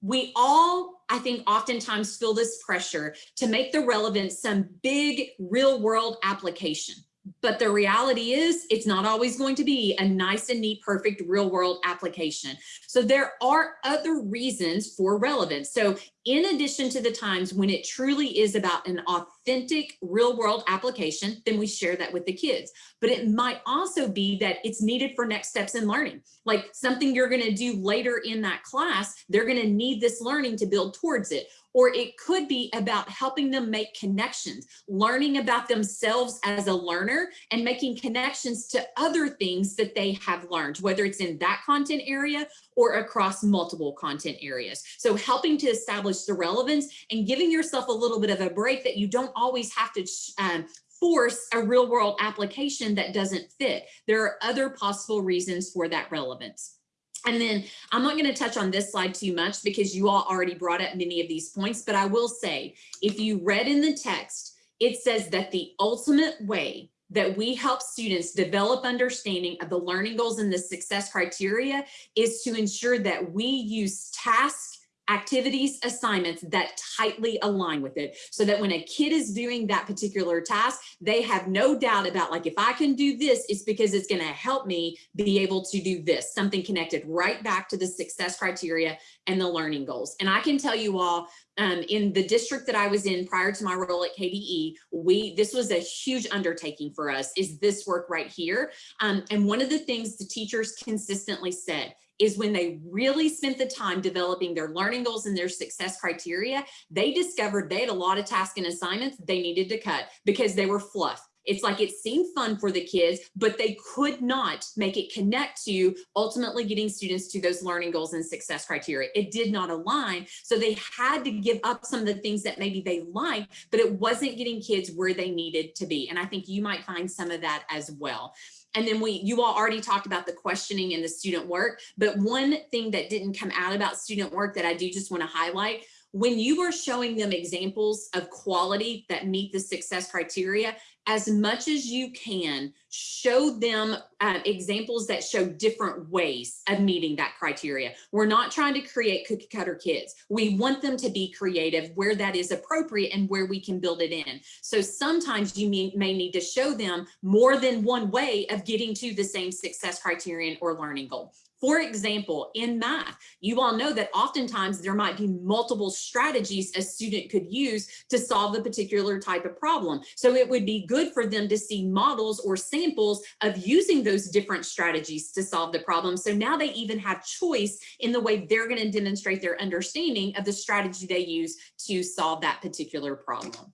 S2: We all, I think, oftentimes feel this pressure to make the relevance some big real world application. But the reality is it's not always going to be a nice and neat, perfect real world application. So there are other reasons for relevance. So in addition to the times when it truly is about an authentic real world application, then we share that with the kids. But it might also be that it's needed for next steps in learning, like something you're gonna do later in that class, they're gonna need this learning to build towards it. Or it could be about helping them make connections, learning about themselves as a learner and making connections to other things that they have learned, whether it's in that content area or across multiple content areas. So helping to establish the relevance and giving yourself a little bit of a break that you don't always have to um, force a real world application that doesn't fit. There are other possible reasons for that relevance. And then I'm not going to touch on this slide too much because you all already brought up many of these points, but I will say, if you read in the text, it says that the ultimate way that we help students develop understanding of the learning goals and the success criteria is to ensure that we use tasks activities, assignments that tightly align with it so that when a kid is doing that particular task, they have no doubt about like, if I can do this, it's because it's going to help me be able to do this, something connected right back to the success criteria and the learning goals. And I can tell you all, um, in the district that I was in prior to my role at KDE, we this was a huge undertaking for us is this work right here. Um, and one of the things the teachers consistently said is when they really spent the time developing their learning goals and their success criteria, they discovered they had a lot of tasks and assignments they needed to cut because they were fluff. It's like it seemed fun for the kids, but they could not make it connect to ultimately getting students to those learning goals and success criteria. It did not align. So they had to give up some of the things that maybe they liked, but it wasn't getting kids where they needed to be. And I think you might find some of that as well. And then we, you all already talked about the questioning and the student work, but one thing that didn't come out about student work that I do just want to highlight, when you are showing them examples of quality that meet the success criteria, as much as you can, show them uh, examples that show different ways of meeting that criteria. We're not trying to create cookie cutter kids. We want them to be creative where that is appropriate and where we can build it in. So sometimes you may, may need to show them more than one way of getting to the same success criterion or learning goal. For example, in math, you all know that oftentimes there might be multiple strategies a student could use to solve a particular type of problem. So it would be good for them to see models or samples of using those different strategies to solve the problem. So now they even have choice in the way they're going to demonstrate their understanding of the strategy they use to solve that particular problem.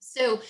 S2: So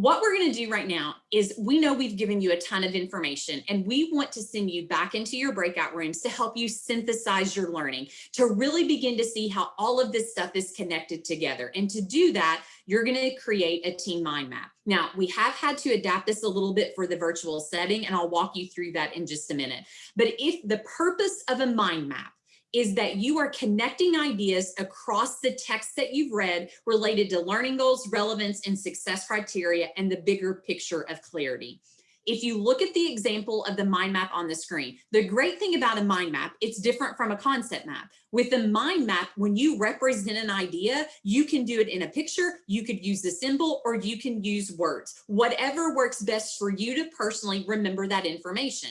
S2: what we're going to do right now is we know we've given you a ton of information and we want to send you back into your breakout rooms to help you synthesize your learning, to really begin to see how all of this stuff is connected together. And to do that, you're going to create a team mind map. Now, we have had to adapt this a little bit for the virtual setting, and I'll walk you through that in just a minute. But if the purpose of a mind map is that you are connecting ideas across the text that you've read related to learning goals, relevance, and success criteria, and the bigger picture of clarity. If you look at the example of the mind map on the screen, the great thing about a mind map, it's different from a concept map. With the mind map, when you represent an idea, you can do it in a picture, you could use the symbol, or you can use words. Whatever works best for you to personally remember that information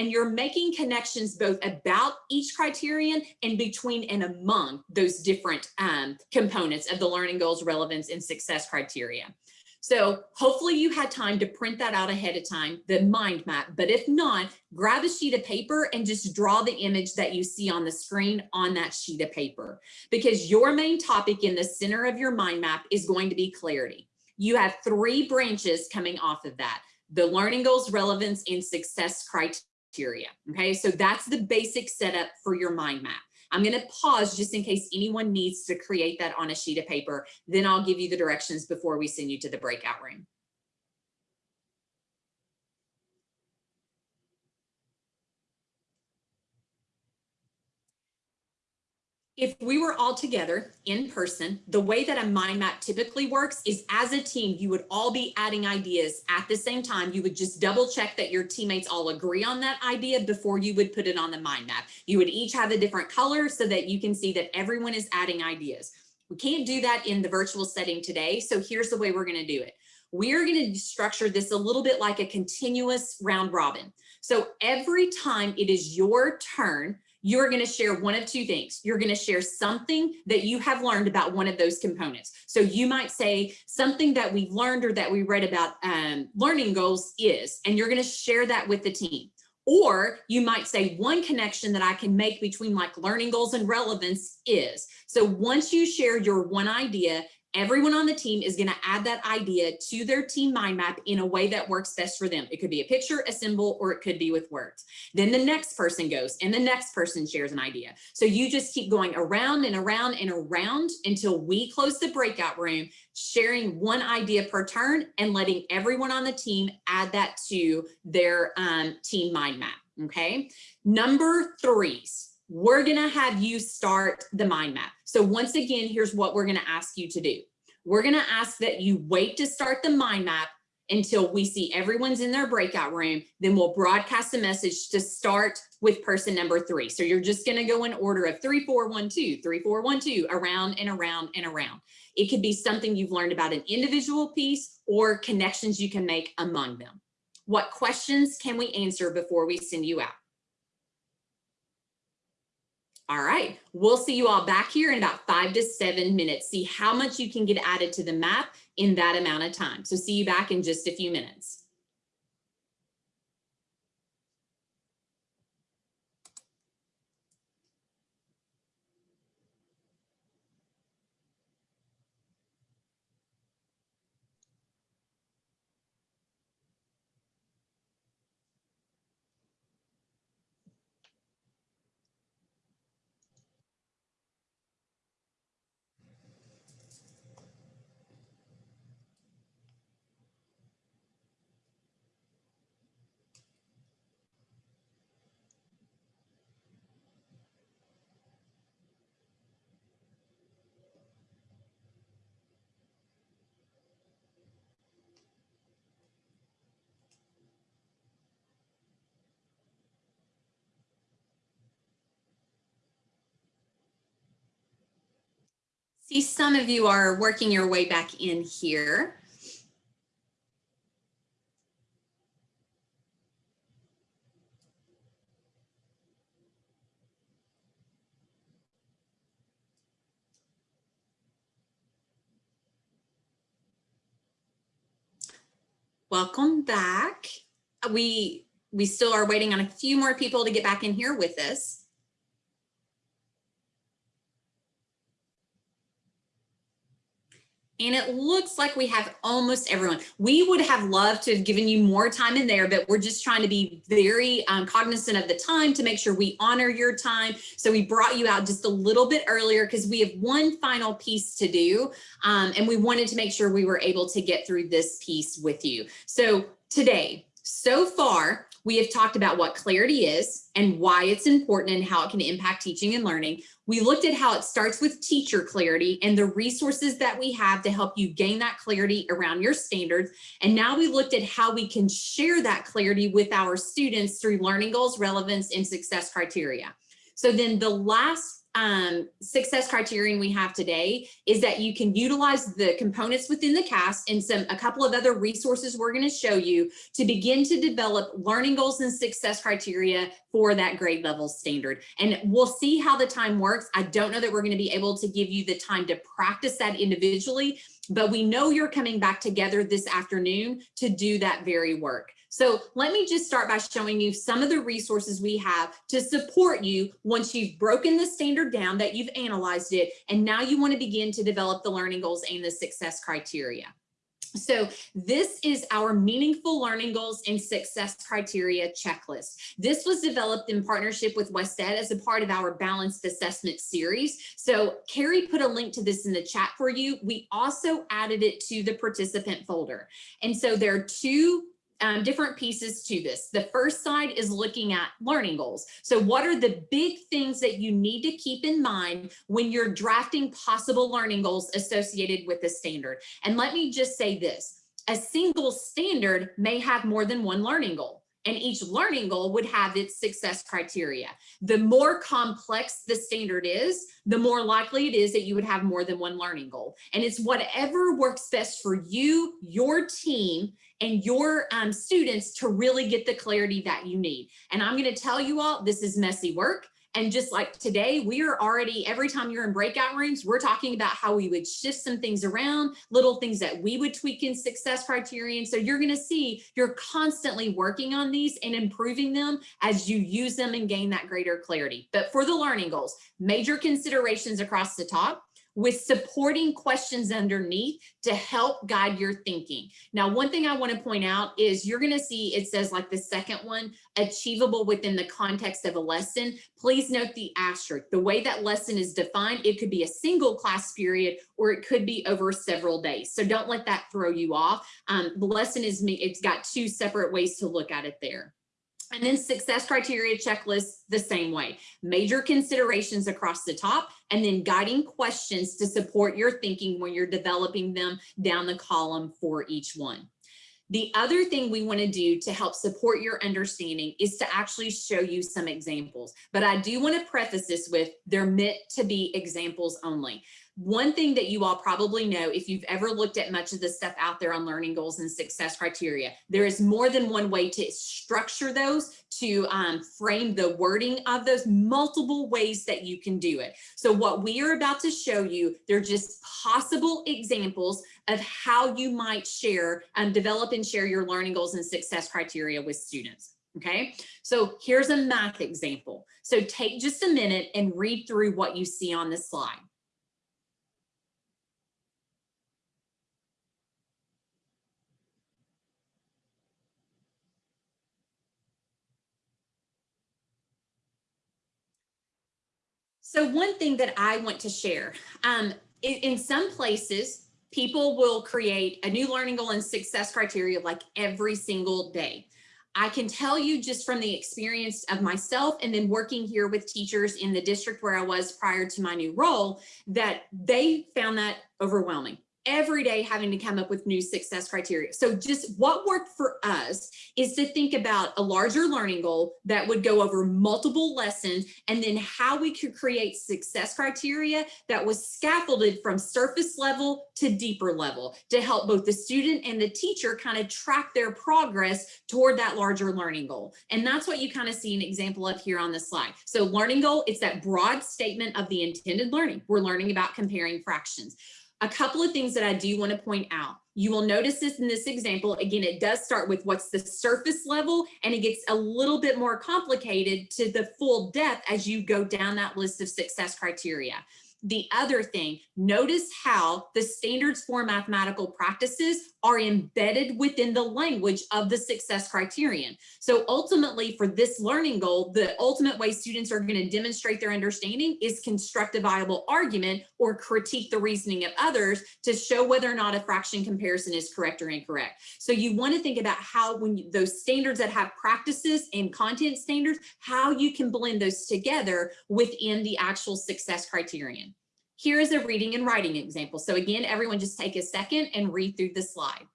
S2: and you're making connections both about each criterion and between and among those different um, components of the learning goals, relevance, and success criteria. So hopefully you had time to print that out ahead of time, the mind map. But if not, grab a sheet of paper and just draw the image that you see on the screen on that sheet of paper. Because your main topic in the center of your mind map is going to be clarity. You have three branches coming off of that. The learning goals, relevance, and success criteria Okay, so that's the basic setup for your mind map. I'm going to pause just in case anyone needs to create that on a sheet of paper. Then I'll give you the directions before we send you to the breakout room. If we were all together in person, the way that a mind map typically works is as a team, you would all be adding ideas at the same time. You would just double check that your teammates all agree on that idea before you would put it on the mind map. You would each have a different color so that you can see that everyone is adding ideas. We can't do that in the virtual setting today. So here's the way we're going to do it. We're going to structure this a little bit like a continuous round robin. So every time it is your turn, you're going to share one of two things. You're going to share something that you have learned about one of those components. So you might say something that we've learned or that we read about um, learning goals is, and you're going to share that with the team. Or you might say one connection that I can make between like learning goals and relevance is. So once you share your one idea, Everyone on the team is going to add that idea to their team mind map in a way that works best for them. It could be a picture, a symbol, or it could be with words. Then the next person goes and the next person shares an idea. So you just keep going around and around and around until we close the breakout room, sharing one idea per turn and letting everyone on the team add that to their um, team mind map. Okay. Number threes we're gonna have you start the mind map. So once again, here's what we're gonna ask you to do. We're gonna ask that you wait to start the mind map until we see everyone's in their breakout room. Then we'll broadcast a message to start with person number three. So you're just gonna go in order of three, four, one, two, three, four, one, two, around and around and around. It could be something you've learned about an individual piece or connections you can make among them. What questions can we answer before we send you out? All right, we'll see you all back here in about five to seven minutes. See how much you can get added to the map in that amount of time. So see you back in just a few minutes. See, some of you are working your way back in here. Welcome back. We we still are waiting on a few more people to get back in here with us. And it looks like we have almost everyone. We would have loved to have given you more time in there, but we're just trying to be very um, cognizant of the time to make sure we honor your time. So we brought you out just a little bit earlier because we have one final piece to do. Um, and we wanted to make sure we were able to get through this piece with you. So today, so far, we have talked about what clarity is and why it's important and how it can impact teaching and learning. We looked at how it starts with teacher clarity and the resources that we have to help you gain that clarity around your standards. And now we looked at how we can share that clarity with our students through learning goals, relevance, and success criteria. So then the last um, success criterion we have today is that you can utilize the components within the CAST and some a couple of other resources we're going to show you to begin to develop learning goals and success criteria for that grade level standard. And we'll see how the time works. I don't know that we're going to be able to give you the time to practice that individually, but we know you're coming back together this afternoon to do that very work. So let me just start by showing you some of the resources we have to support you once you've broken the standard down, that you've analyzed it, and now you want to begin to develop the learning goals and the success criteria. So this is our meaningful learning goals and success criteria checklist. This was developed in partnership with WestEd as a part of our balanced assessment series. So Carrie put a link to this in the chat for you. We also added it to the participant folder. And so there are two um, different pieces to this. The first side is looking at learning goals. So what are the big things that you need to keep in mind when you're drafting possible learning goals associated with the standard? And let me just say this, a single standard may have more than one learning goal and each learning goal would have its success criteria. The more complex the standard is, the more likely it is that you would have more than one learning goal. And it's whatever works best for you, your team, and your um, students to really get the clarity that you need. And I'm gonna tell you all, this is messy work. And just like today, we are already, every time you're in breakout rooms, we're talking about how we would shift some things around, little things that we would tweak in success criterion. So you're gonna see you're constantly working on these and improving them as you use them and gain that greater clarity. But for the learning goals, major considerations across the top, with supporting questions underneath to help guide your thinking. Now, one thing I want to point out is you're going to see it says like the second one, achievable within the context of a lesson. Please note the asterisk. The way that lesson is defined, it could be a single class period or it could be over several days. So don't let that throw you off. Um, the lesson is, me it's got two separate ways to look at it there. And then success criteria checklist the same way. Major considerations across the top and then guiding questions to support your thinking when you're developing them down the column for each one. The other thing we want to do to help support your understanding is to actually show you some examples. But I do want to preface this with they're meant to be examples only. One thing that you all probably know, if you've ever looked at much of the stuff out there on learning goals and success criteria, there is more than one way to structure those, to um, frame the wording of those multiple ways that you can do it. So what we are about to show you, they're just possible examples of how you might share and develop and share your learning goals and success criteria with students. Okay, so here's a math example. So take just a minute and read through what you see on this slide. So one thing that I want to share, um, in, in some places, people will create a new learning goal and success criteria like every single day. I can tell you just from the experience of myself and then working here with teachers in the district where I was prior to my new role, that they found that overwhelming every day having to come up with new success criteria. So just what worked for us is to think about a larger learning goal that would go over multiple lessons and then how we could create success criteria that was scaffolded from surface level to deeper level to help both the student and the teacher kind of track their progress toward that larger learning goal. And that's what you kind of see an example of here on the slide. So learning goal, it's that broad statement of the intended learning. We're learning about comparing fractions a couple of things that I do want to point out. You will notice this in this example. Again, it does start with what's the surface level and it gets a little bit more complicated to the full depth as you go down that list of success criteria. The other thing, notice how the standards for mathematical practices are embedded within the language of the success criterion. So ultimately for this learning goal, the ultimate way students are gonna demonstrate their understanding is construct a viable argument or critique the reasoning of others to show whether or not a fraction comparison is correct or incorrect. So you wanna think about how when you, those standards that have practices and content standards, how you can blend those together within the actual success criterion. Here is a reading and writing example. So again, everyone just take a second and read through the slide.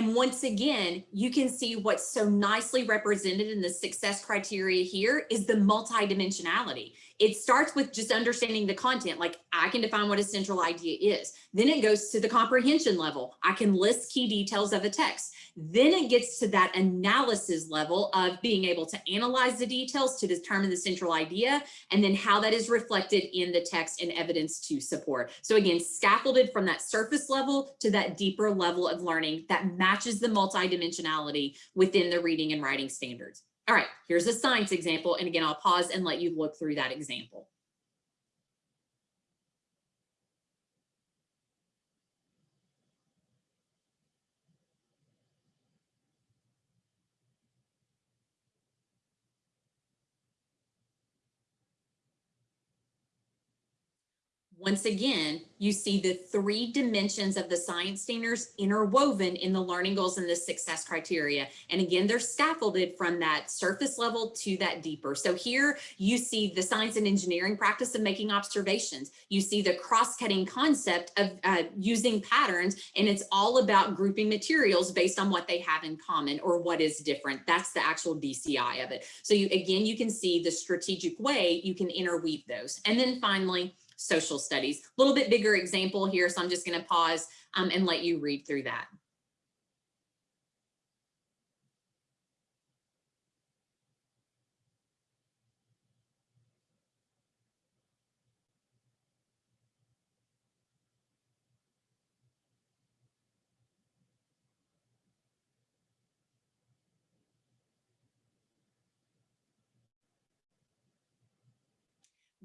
S2: And once again, you can see what's so nicely represented in the success criteria here is the multidimensionality. It starts with just understanding the content, like I can define what a central idea is. Then it goes to the comprehension level. I can list key details of a text. Then it gets to that analysis level of being able to analyze the details to determine the central idea and then how that is reflected in the text and evidence to support. So again, scaffolded from that surface level to that deeper level of learning that matches the multidimensionality within the reading and writing standards. All right, here's a science example. And again, I'll pause and let you look through that example. Once again, you see the three dimensions of the science standards interwoven in the learning goals and the success criteria. And again, they're scaffolded from that surface level to that deeper. So here you see the science and engineering practice of making observations. You see the cross-cutting concept of uh, using patterns, and it's all about grouping materials based on what they have in common or what is different. That's the actual DCI of it. So you again, you can see the strategic way you can interweave those. And then finally, social studies. A little bit bigger example here, so I'm just going to pause um, and let you read through that.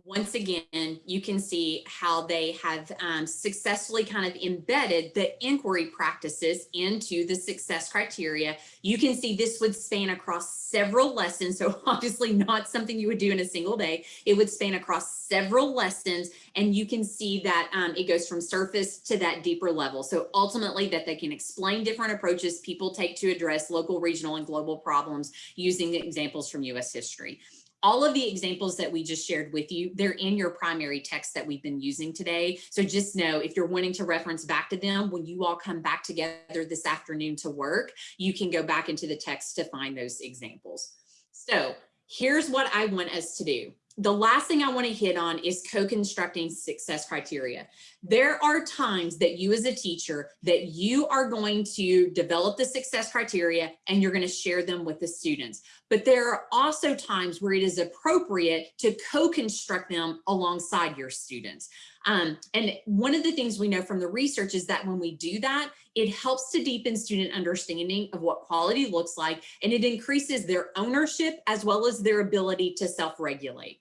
S2: Once again, you can see how they have um, successfully kind of embedded the inquiry practices into the success criteria. You can see this would span across several lessons. So obviously not something you would do in a single day. It would span across several lessons and you can see that um, it goes from surface to that deeper level. So ultimately that they can explain different approaches people take to address local, regional, and global problems using examples from US history all of the examples that we just shared with you, they're in your primary text that we've been using today. So just know if you're wanting to reference back to them, when you all come back together this afternoon to work, you can go back into the text to find those examples. So here's what I want us to do the last thing I want to hit on is co-constructing success criteria. There are times that you as a teacher that you are going to develop the success criteria and you're going to share them with the students. But there are also times where it is appropriate to co-construct them alongside your students. Um, and one of the things we know from the research is that when we do that, it helps to deepen student understanding of what quality looks like, and it increases their ownership as well as their ability to self-regulate.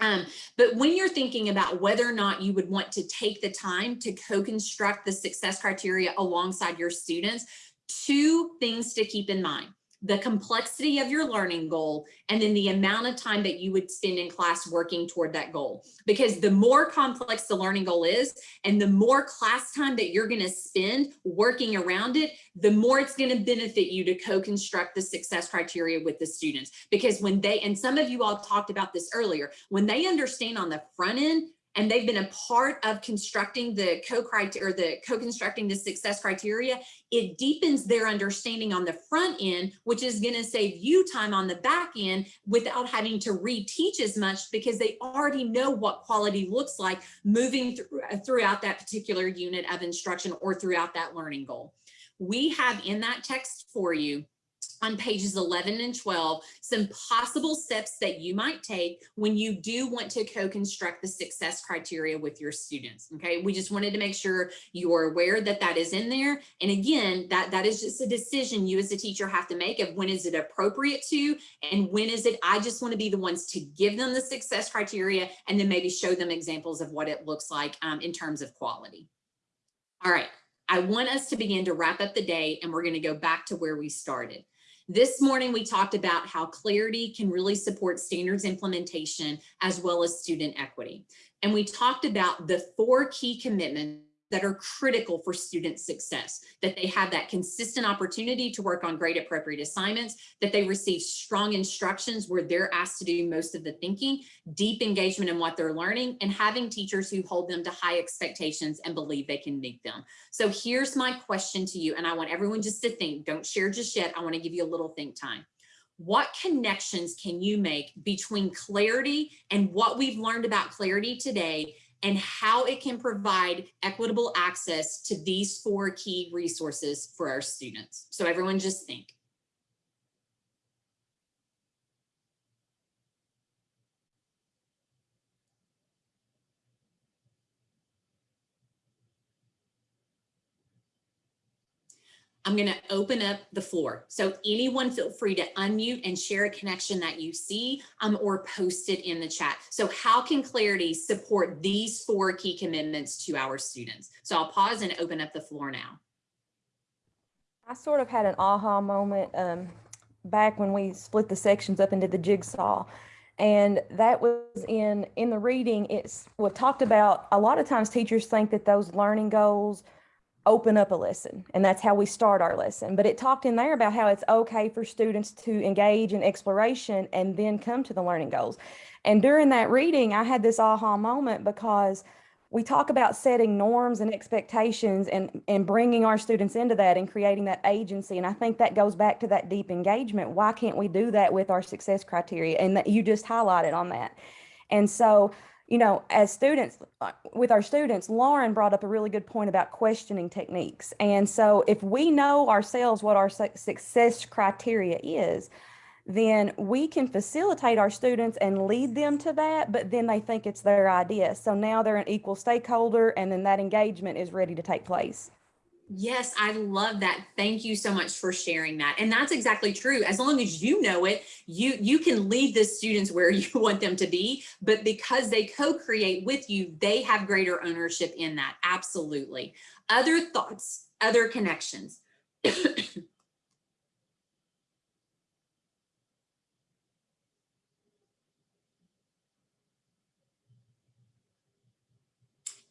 S2: Um, but when you're thinking about whether or not you would want to take the time to co-construct the success criteria alongside your students, two things to keep in mind the complexity of your learning goal, and then the amount of time that you would spend in class working toward that goal. Because the more complex the learning goal is, and the more class time that you're gonna spend working around it, the more it's gonna benefit you to co-construct the success criteria with the students. Because when they, and some of you all talked about this earlier, when they understand on the front end, and they've been a part of constructing the co-criteria or the co-constructing the success criteria, it deepens their understanding on the front end, which is going to save you time on the back end without having to reteach as much because they already know what quality looks like moving uh, throughout that particular unit of instruction or throughout that learning goal. We have in that text for you on pages 11 and 12 some possible steps that you might take when you do want to co-construct the success criteria with your students okay? We just wanted to make sure you are aware that that is in there. And again that that is just a decision you as a teacher have to make of when is it appropriate to and when is it i just want to be the ones to give them the success criteria and then maybe show them examples of what it looks like um, in terms of quality. All right I want us to begin to wrap up the day and we're going to go back to where we started. This morning, we talked about how clarity can really support standards implementation as well as student equity. And we talked about the four key commitments that are critical for student success, that they have that consistent opportunity to work on grade appropriate assignments, that they receive strong instructions where they're asked to do most of the thinking, deep engagement in what they're learning, and having teachers who hold them to high expectations and believe they can meet them. So here's my question to you, and I want everyone just to think, don't share just yet, I wanna give you a little think time. What connections can you make between clarity and what we've learned about clarity today and how it can provide equitable access to these four key resources for our students. So everyone just think. I'm going to open up the floor. So anyone feel free to unmute and share a connection that you see um, or post it in the chat. So how can Clarity support these four key commitments to our students? So I'll pause and open up the floor now.
S7: I sort of had an aha moment um, back when we split the sections up into the jigsaw. And that was in in the reading, it's what talked about a lot of times teachers think that those learning goals open up a lesson and that's how we start our lesson. But it talked in there about how it's okay for students to engage in exploration and then come to the learning goals. And during that reading i had this aha moment because we talk about setting norms and expectations and and bringing our students into that and creating that agency. And i think that goes back to that deep engagement. Why can't we do that with our success criteria? And that you just highlighted on that. And so you know, as students, with our students, Lauren brought up a really good point about questioning techniques. And so if we know ourselves what our success criteria is, then we can facilitate our students and lead them to that, but then they think it's their idea. So now they're an equal stakeholder and then that engagement is ready to take place.
S2: Yes, I love that. Thank you so much for sharing that. And that's exactly true. As long as you know it, you you can lead the students where you want them to be, but because they co-create with you, they have greater ownership in that. Absolutely. Other thoughts, other connections.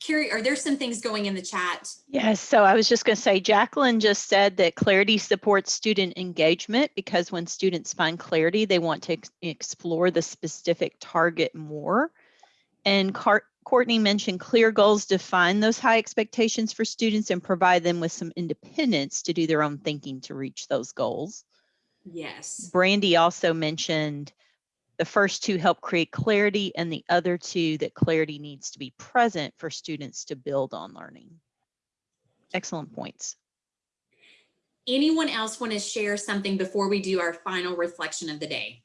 S2: Carrie, are there some things going in the chat?
S3: Yes, so I was just going to say, Jacqueline just said that clarity supports student engagement because when students find clarity, they want to ex- explore the specific target more. And Car- Courtney mentioned clear goals define those high expectations for students and provide them with some independence to do their own thinking to reach those goals.
S2: Yes.
S3: Brandy also mentioned the first two help create clarity and the other two that clarity needs to be present for students to build on learning. Excellent points.
S2: Anyone else want to share something before we do our final reflection of the day?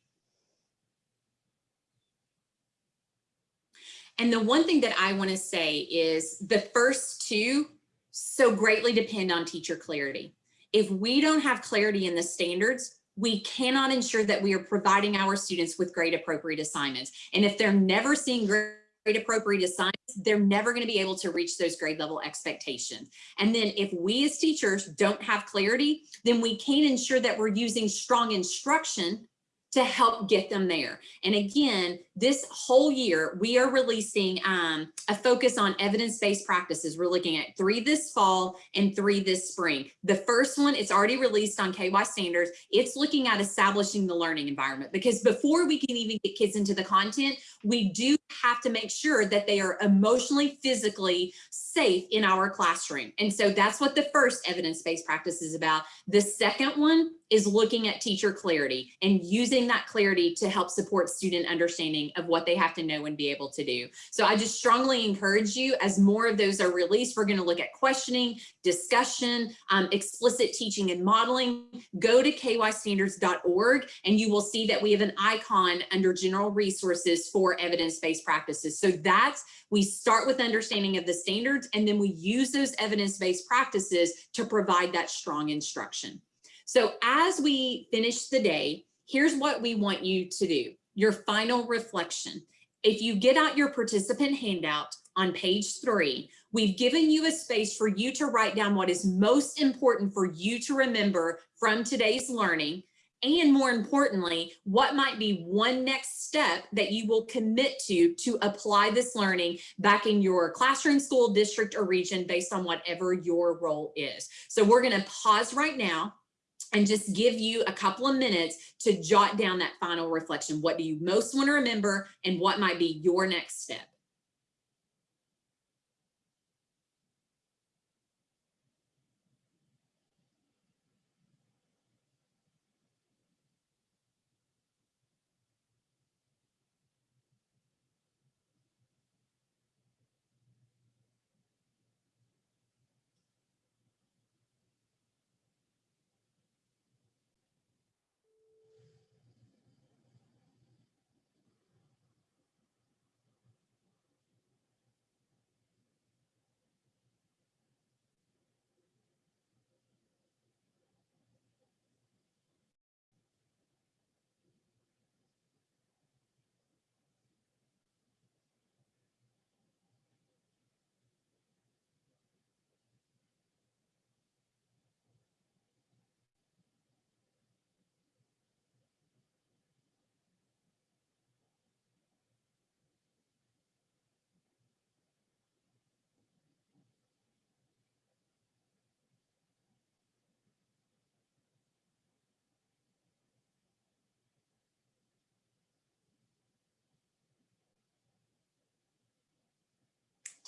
S2: And the one thing that I want to say is the first two so greatly depend on teacher clarity. If we don't have clarity in the standards, we cannot ensure that we are providing our students with grade appropriate assignments. And if they're never seeing grade appropriate assignments, they're never going to be able to reach those grade level expectations. And then if we as teachers don't have clarity, then we can't ensure that we're using strong instruction to help get them there. And again, this whole year, we are releasing um, a focus on evidence-based practices. We're looking at three this fall and three this spring. The first one, it's already released on KY Standards. It's looking at establishing the learning environment because before we can even get kids into the content, we do have to make sure that they are emotionally, physically safe in our classroom. And so that's what the first evidence-based practice is about. The second one is looking at teacher clarity and using that clarity to help support student understanding of what they have to know and be able to do. So I just strongly encourage you as more of those are released, we're gonna look at questioning, discussion, um, explicit teaching and modeling. Go to kystandards.org and you will see that we have an icon under general resources for evidence-based practices. So that's, we start with understanding of the standards and then we use those evidence-based practices to provide that strong instruction. So as we finish the day, here's what we want you to do. Your final reflection. If you get out your participant handout on page three, we've given you a space for you to write down what is most important for you to remember from today's learning. And more importantly, what might be one next step that you will commit to to apply this learning back in your classroom, school, district, or region based on whatever your role is. So we're gonna pause right now and just give you a couple of minutes to jot down that final reflection. What do you most want to remember and what might be your next step?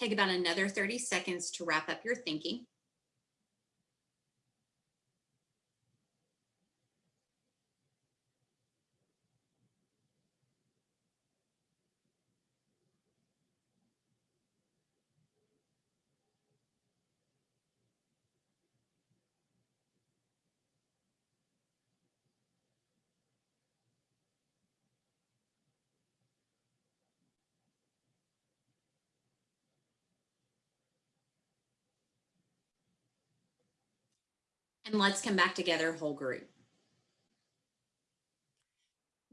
S2: Take about another 30 seconds to wrap up your thinking. And let's come back together, whole group.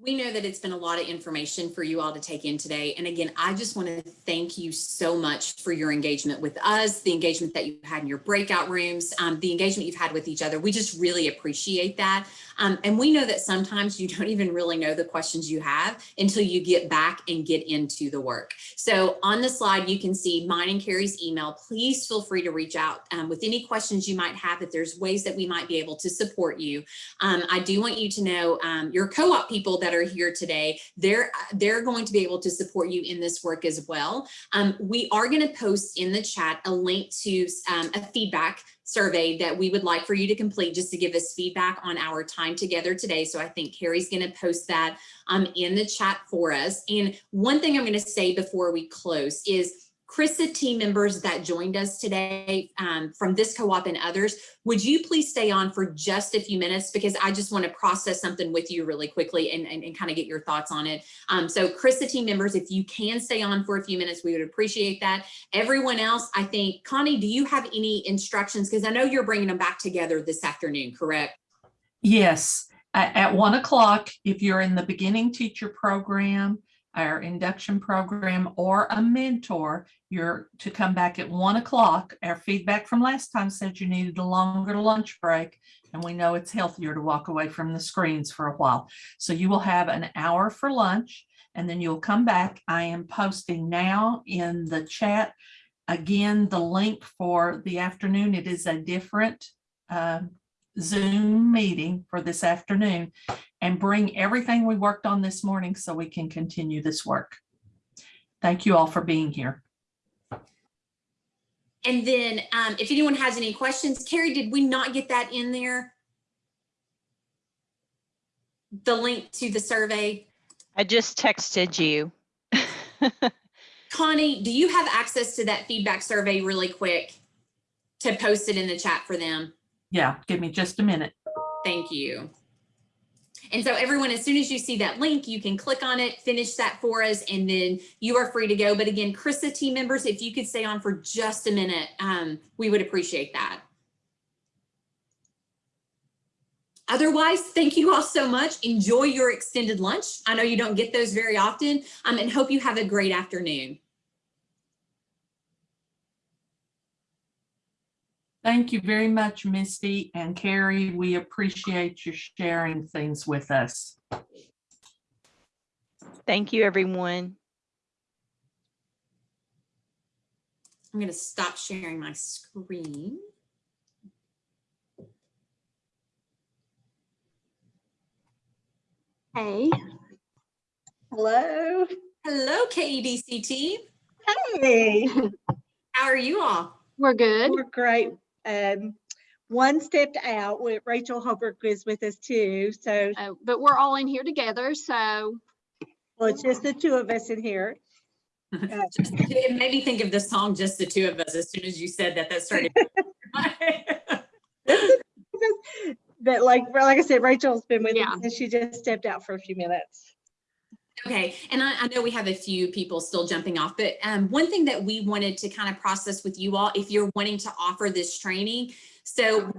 S2: We know that it's been a lot of information for you all to take in today. And again, I just want to thank you so much for your engagement with us, the engagement that you had in your breakout rooms, um, the engagement you've had with each other. We just really appreciate that. Um, and we know that sometimes you don't even really know the questions you have until you get back and get into the work. So on the slide, you can see mine and Carrie's email. Please feel free to reach out um, with any questions you might have, if there's ways that we might be able to support you. Um, I do want you to know um, your co-op people that are here today, they're, they're going to be able to support you in this work as well. Um, we are going to post in the chat a link to um, a feedback survey that we would like for you to complete just to give us feedback on our time together today. So I think Carrie's going to post that um, in the chat for us. And one thing I'm going to say before we close is CRISA team members that joined us today um, from this co-op and others, would you please stay on for just a few minutes because I just want to process something with you really quickly and, and, and kind of get your thoughts on it. Um, so CRISA team members, if you can stay on for a few minutes, we would appreciate that. Everyone else, I think, Connie, do you have any instructions? Because I know you're bringing them back together this afternoon, correct?
S12: Yes, at one o'clock, if you're in the beginning teacher program, our induction program or a mentor, you're to come back at one o'clock. Our feedback from last time said you needed a longer lunch break. And we know it's healthier to walk away from the screens for a while. So you will have an hour for lunch and then you'll come back. I am posting now in the chat. Again, the link for the afternoon, it is a different um, Zoom meeting for this afternoon and bring everything we worked on this morning so we can continue this work. Thank you all for being here.
S2: And then um, if anyone has any questions, Carrie, did we not get that in there? The link to the survey?
S3: I just texted you.
S2: Connie, do you have access to that feedback survey really quick to post it in the chat for them?
S12: Yeah, give me just a minute.
S2: Thank you. And so everyone, as soon as you see that link, you can click on it, finish that for us, and then you are free to go. But again, CRISA team members, if you could stay on for just a minute, um, we would appreciate that. Otherwise, thank you all so much. Enjoy your extended lunch. I know you don't get those very often, um, and hope you have a great afternoon.
S12: Thank you very much, Misty and Carrie. We appreciate you sharing things with us.
S3: Thank you, everyone.
S2: I'm going to stop sharing my screen.
S8: Hey. Hello.
S2: Hello, KEDC team.
S8: Hey.
S2: How are you all?
S8: We're good. We're great. Um, one stepped out with Rachel Holbrook is with us too. So,
S13: Uh, but we're all in here together, so
S8: well, it's just the two of us in here.
S2: Just- It made me think of the song, Just the Two of Us, as soon as you said that, that started.
S8: But like, like I said, Rachel's been with
S13: Yeah.
S8: us and she just stepped out for a few minutes.
S2: Okay, and I, I know we have a few people still jumping off, but um, one thing that we wanted to kind of process with you all, if you're wanting to offer this training, so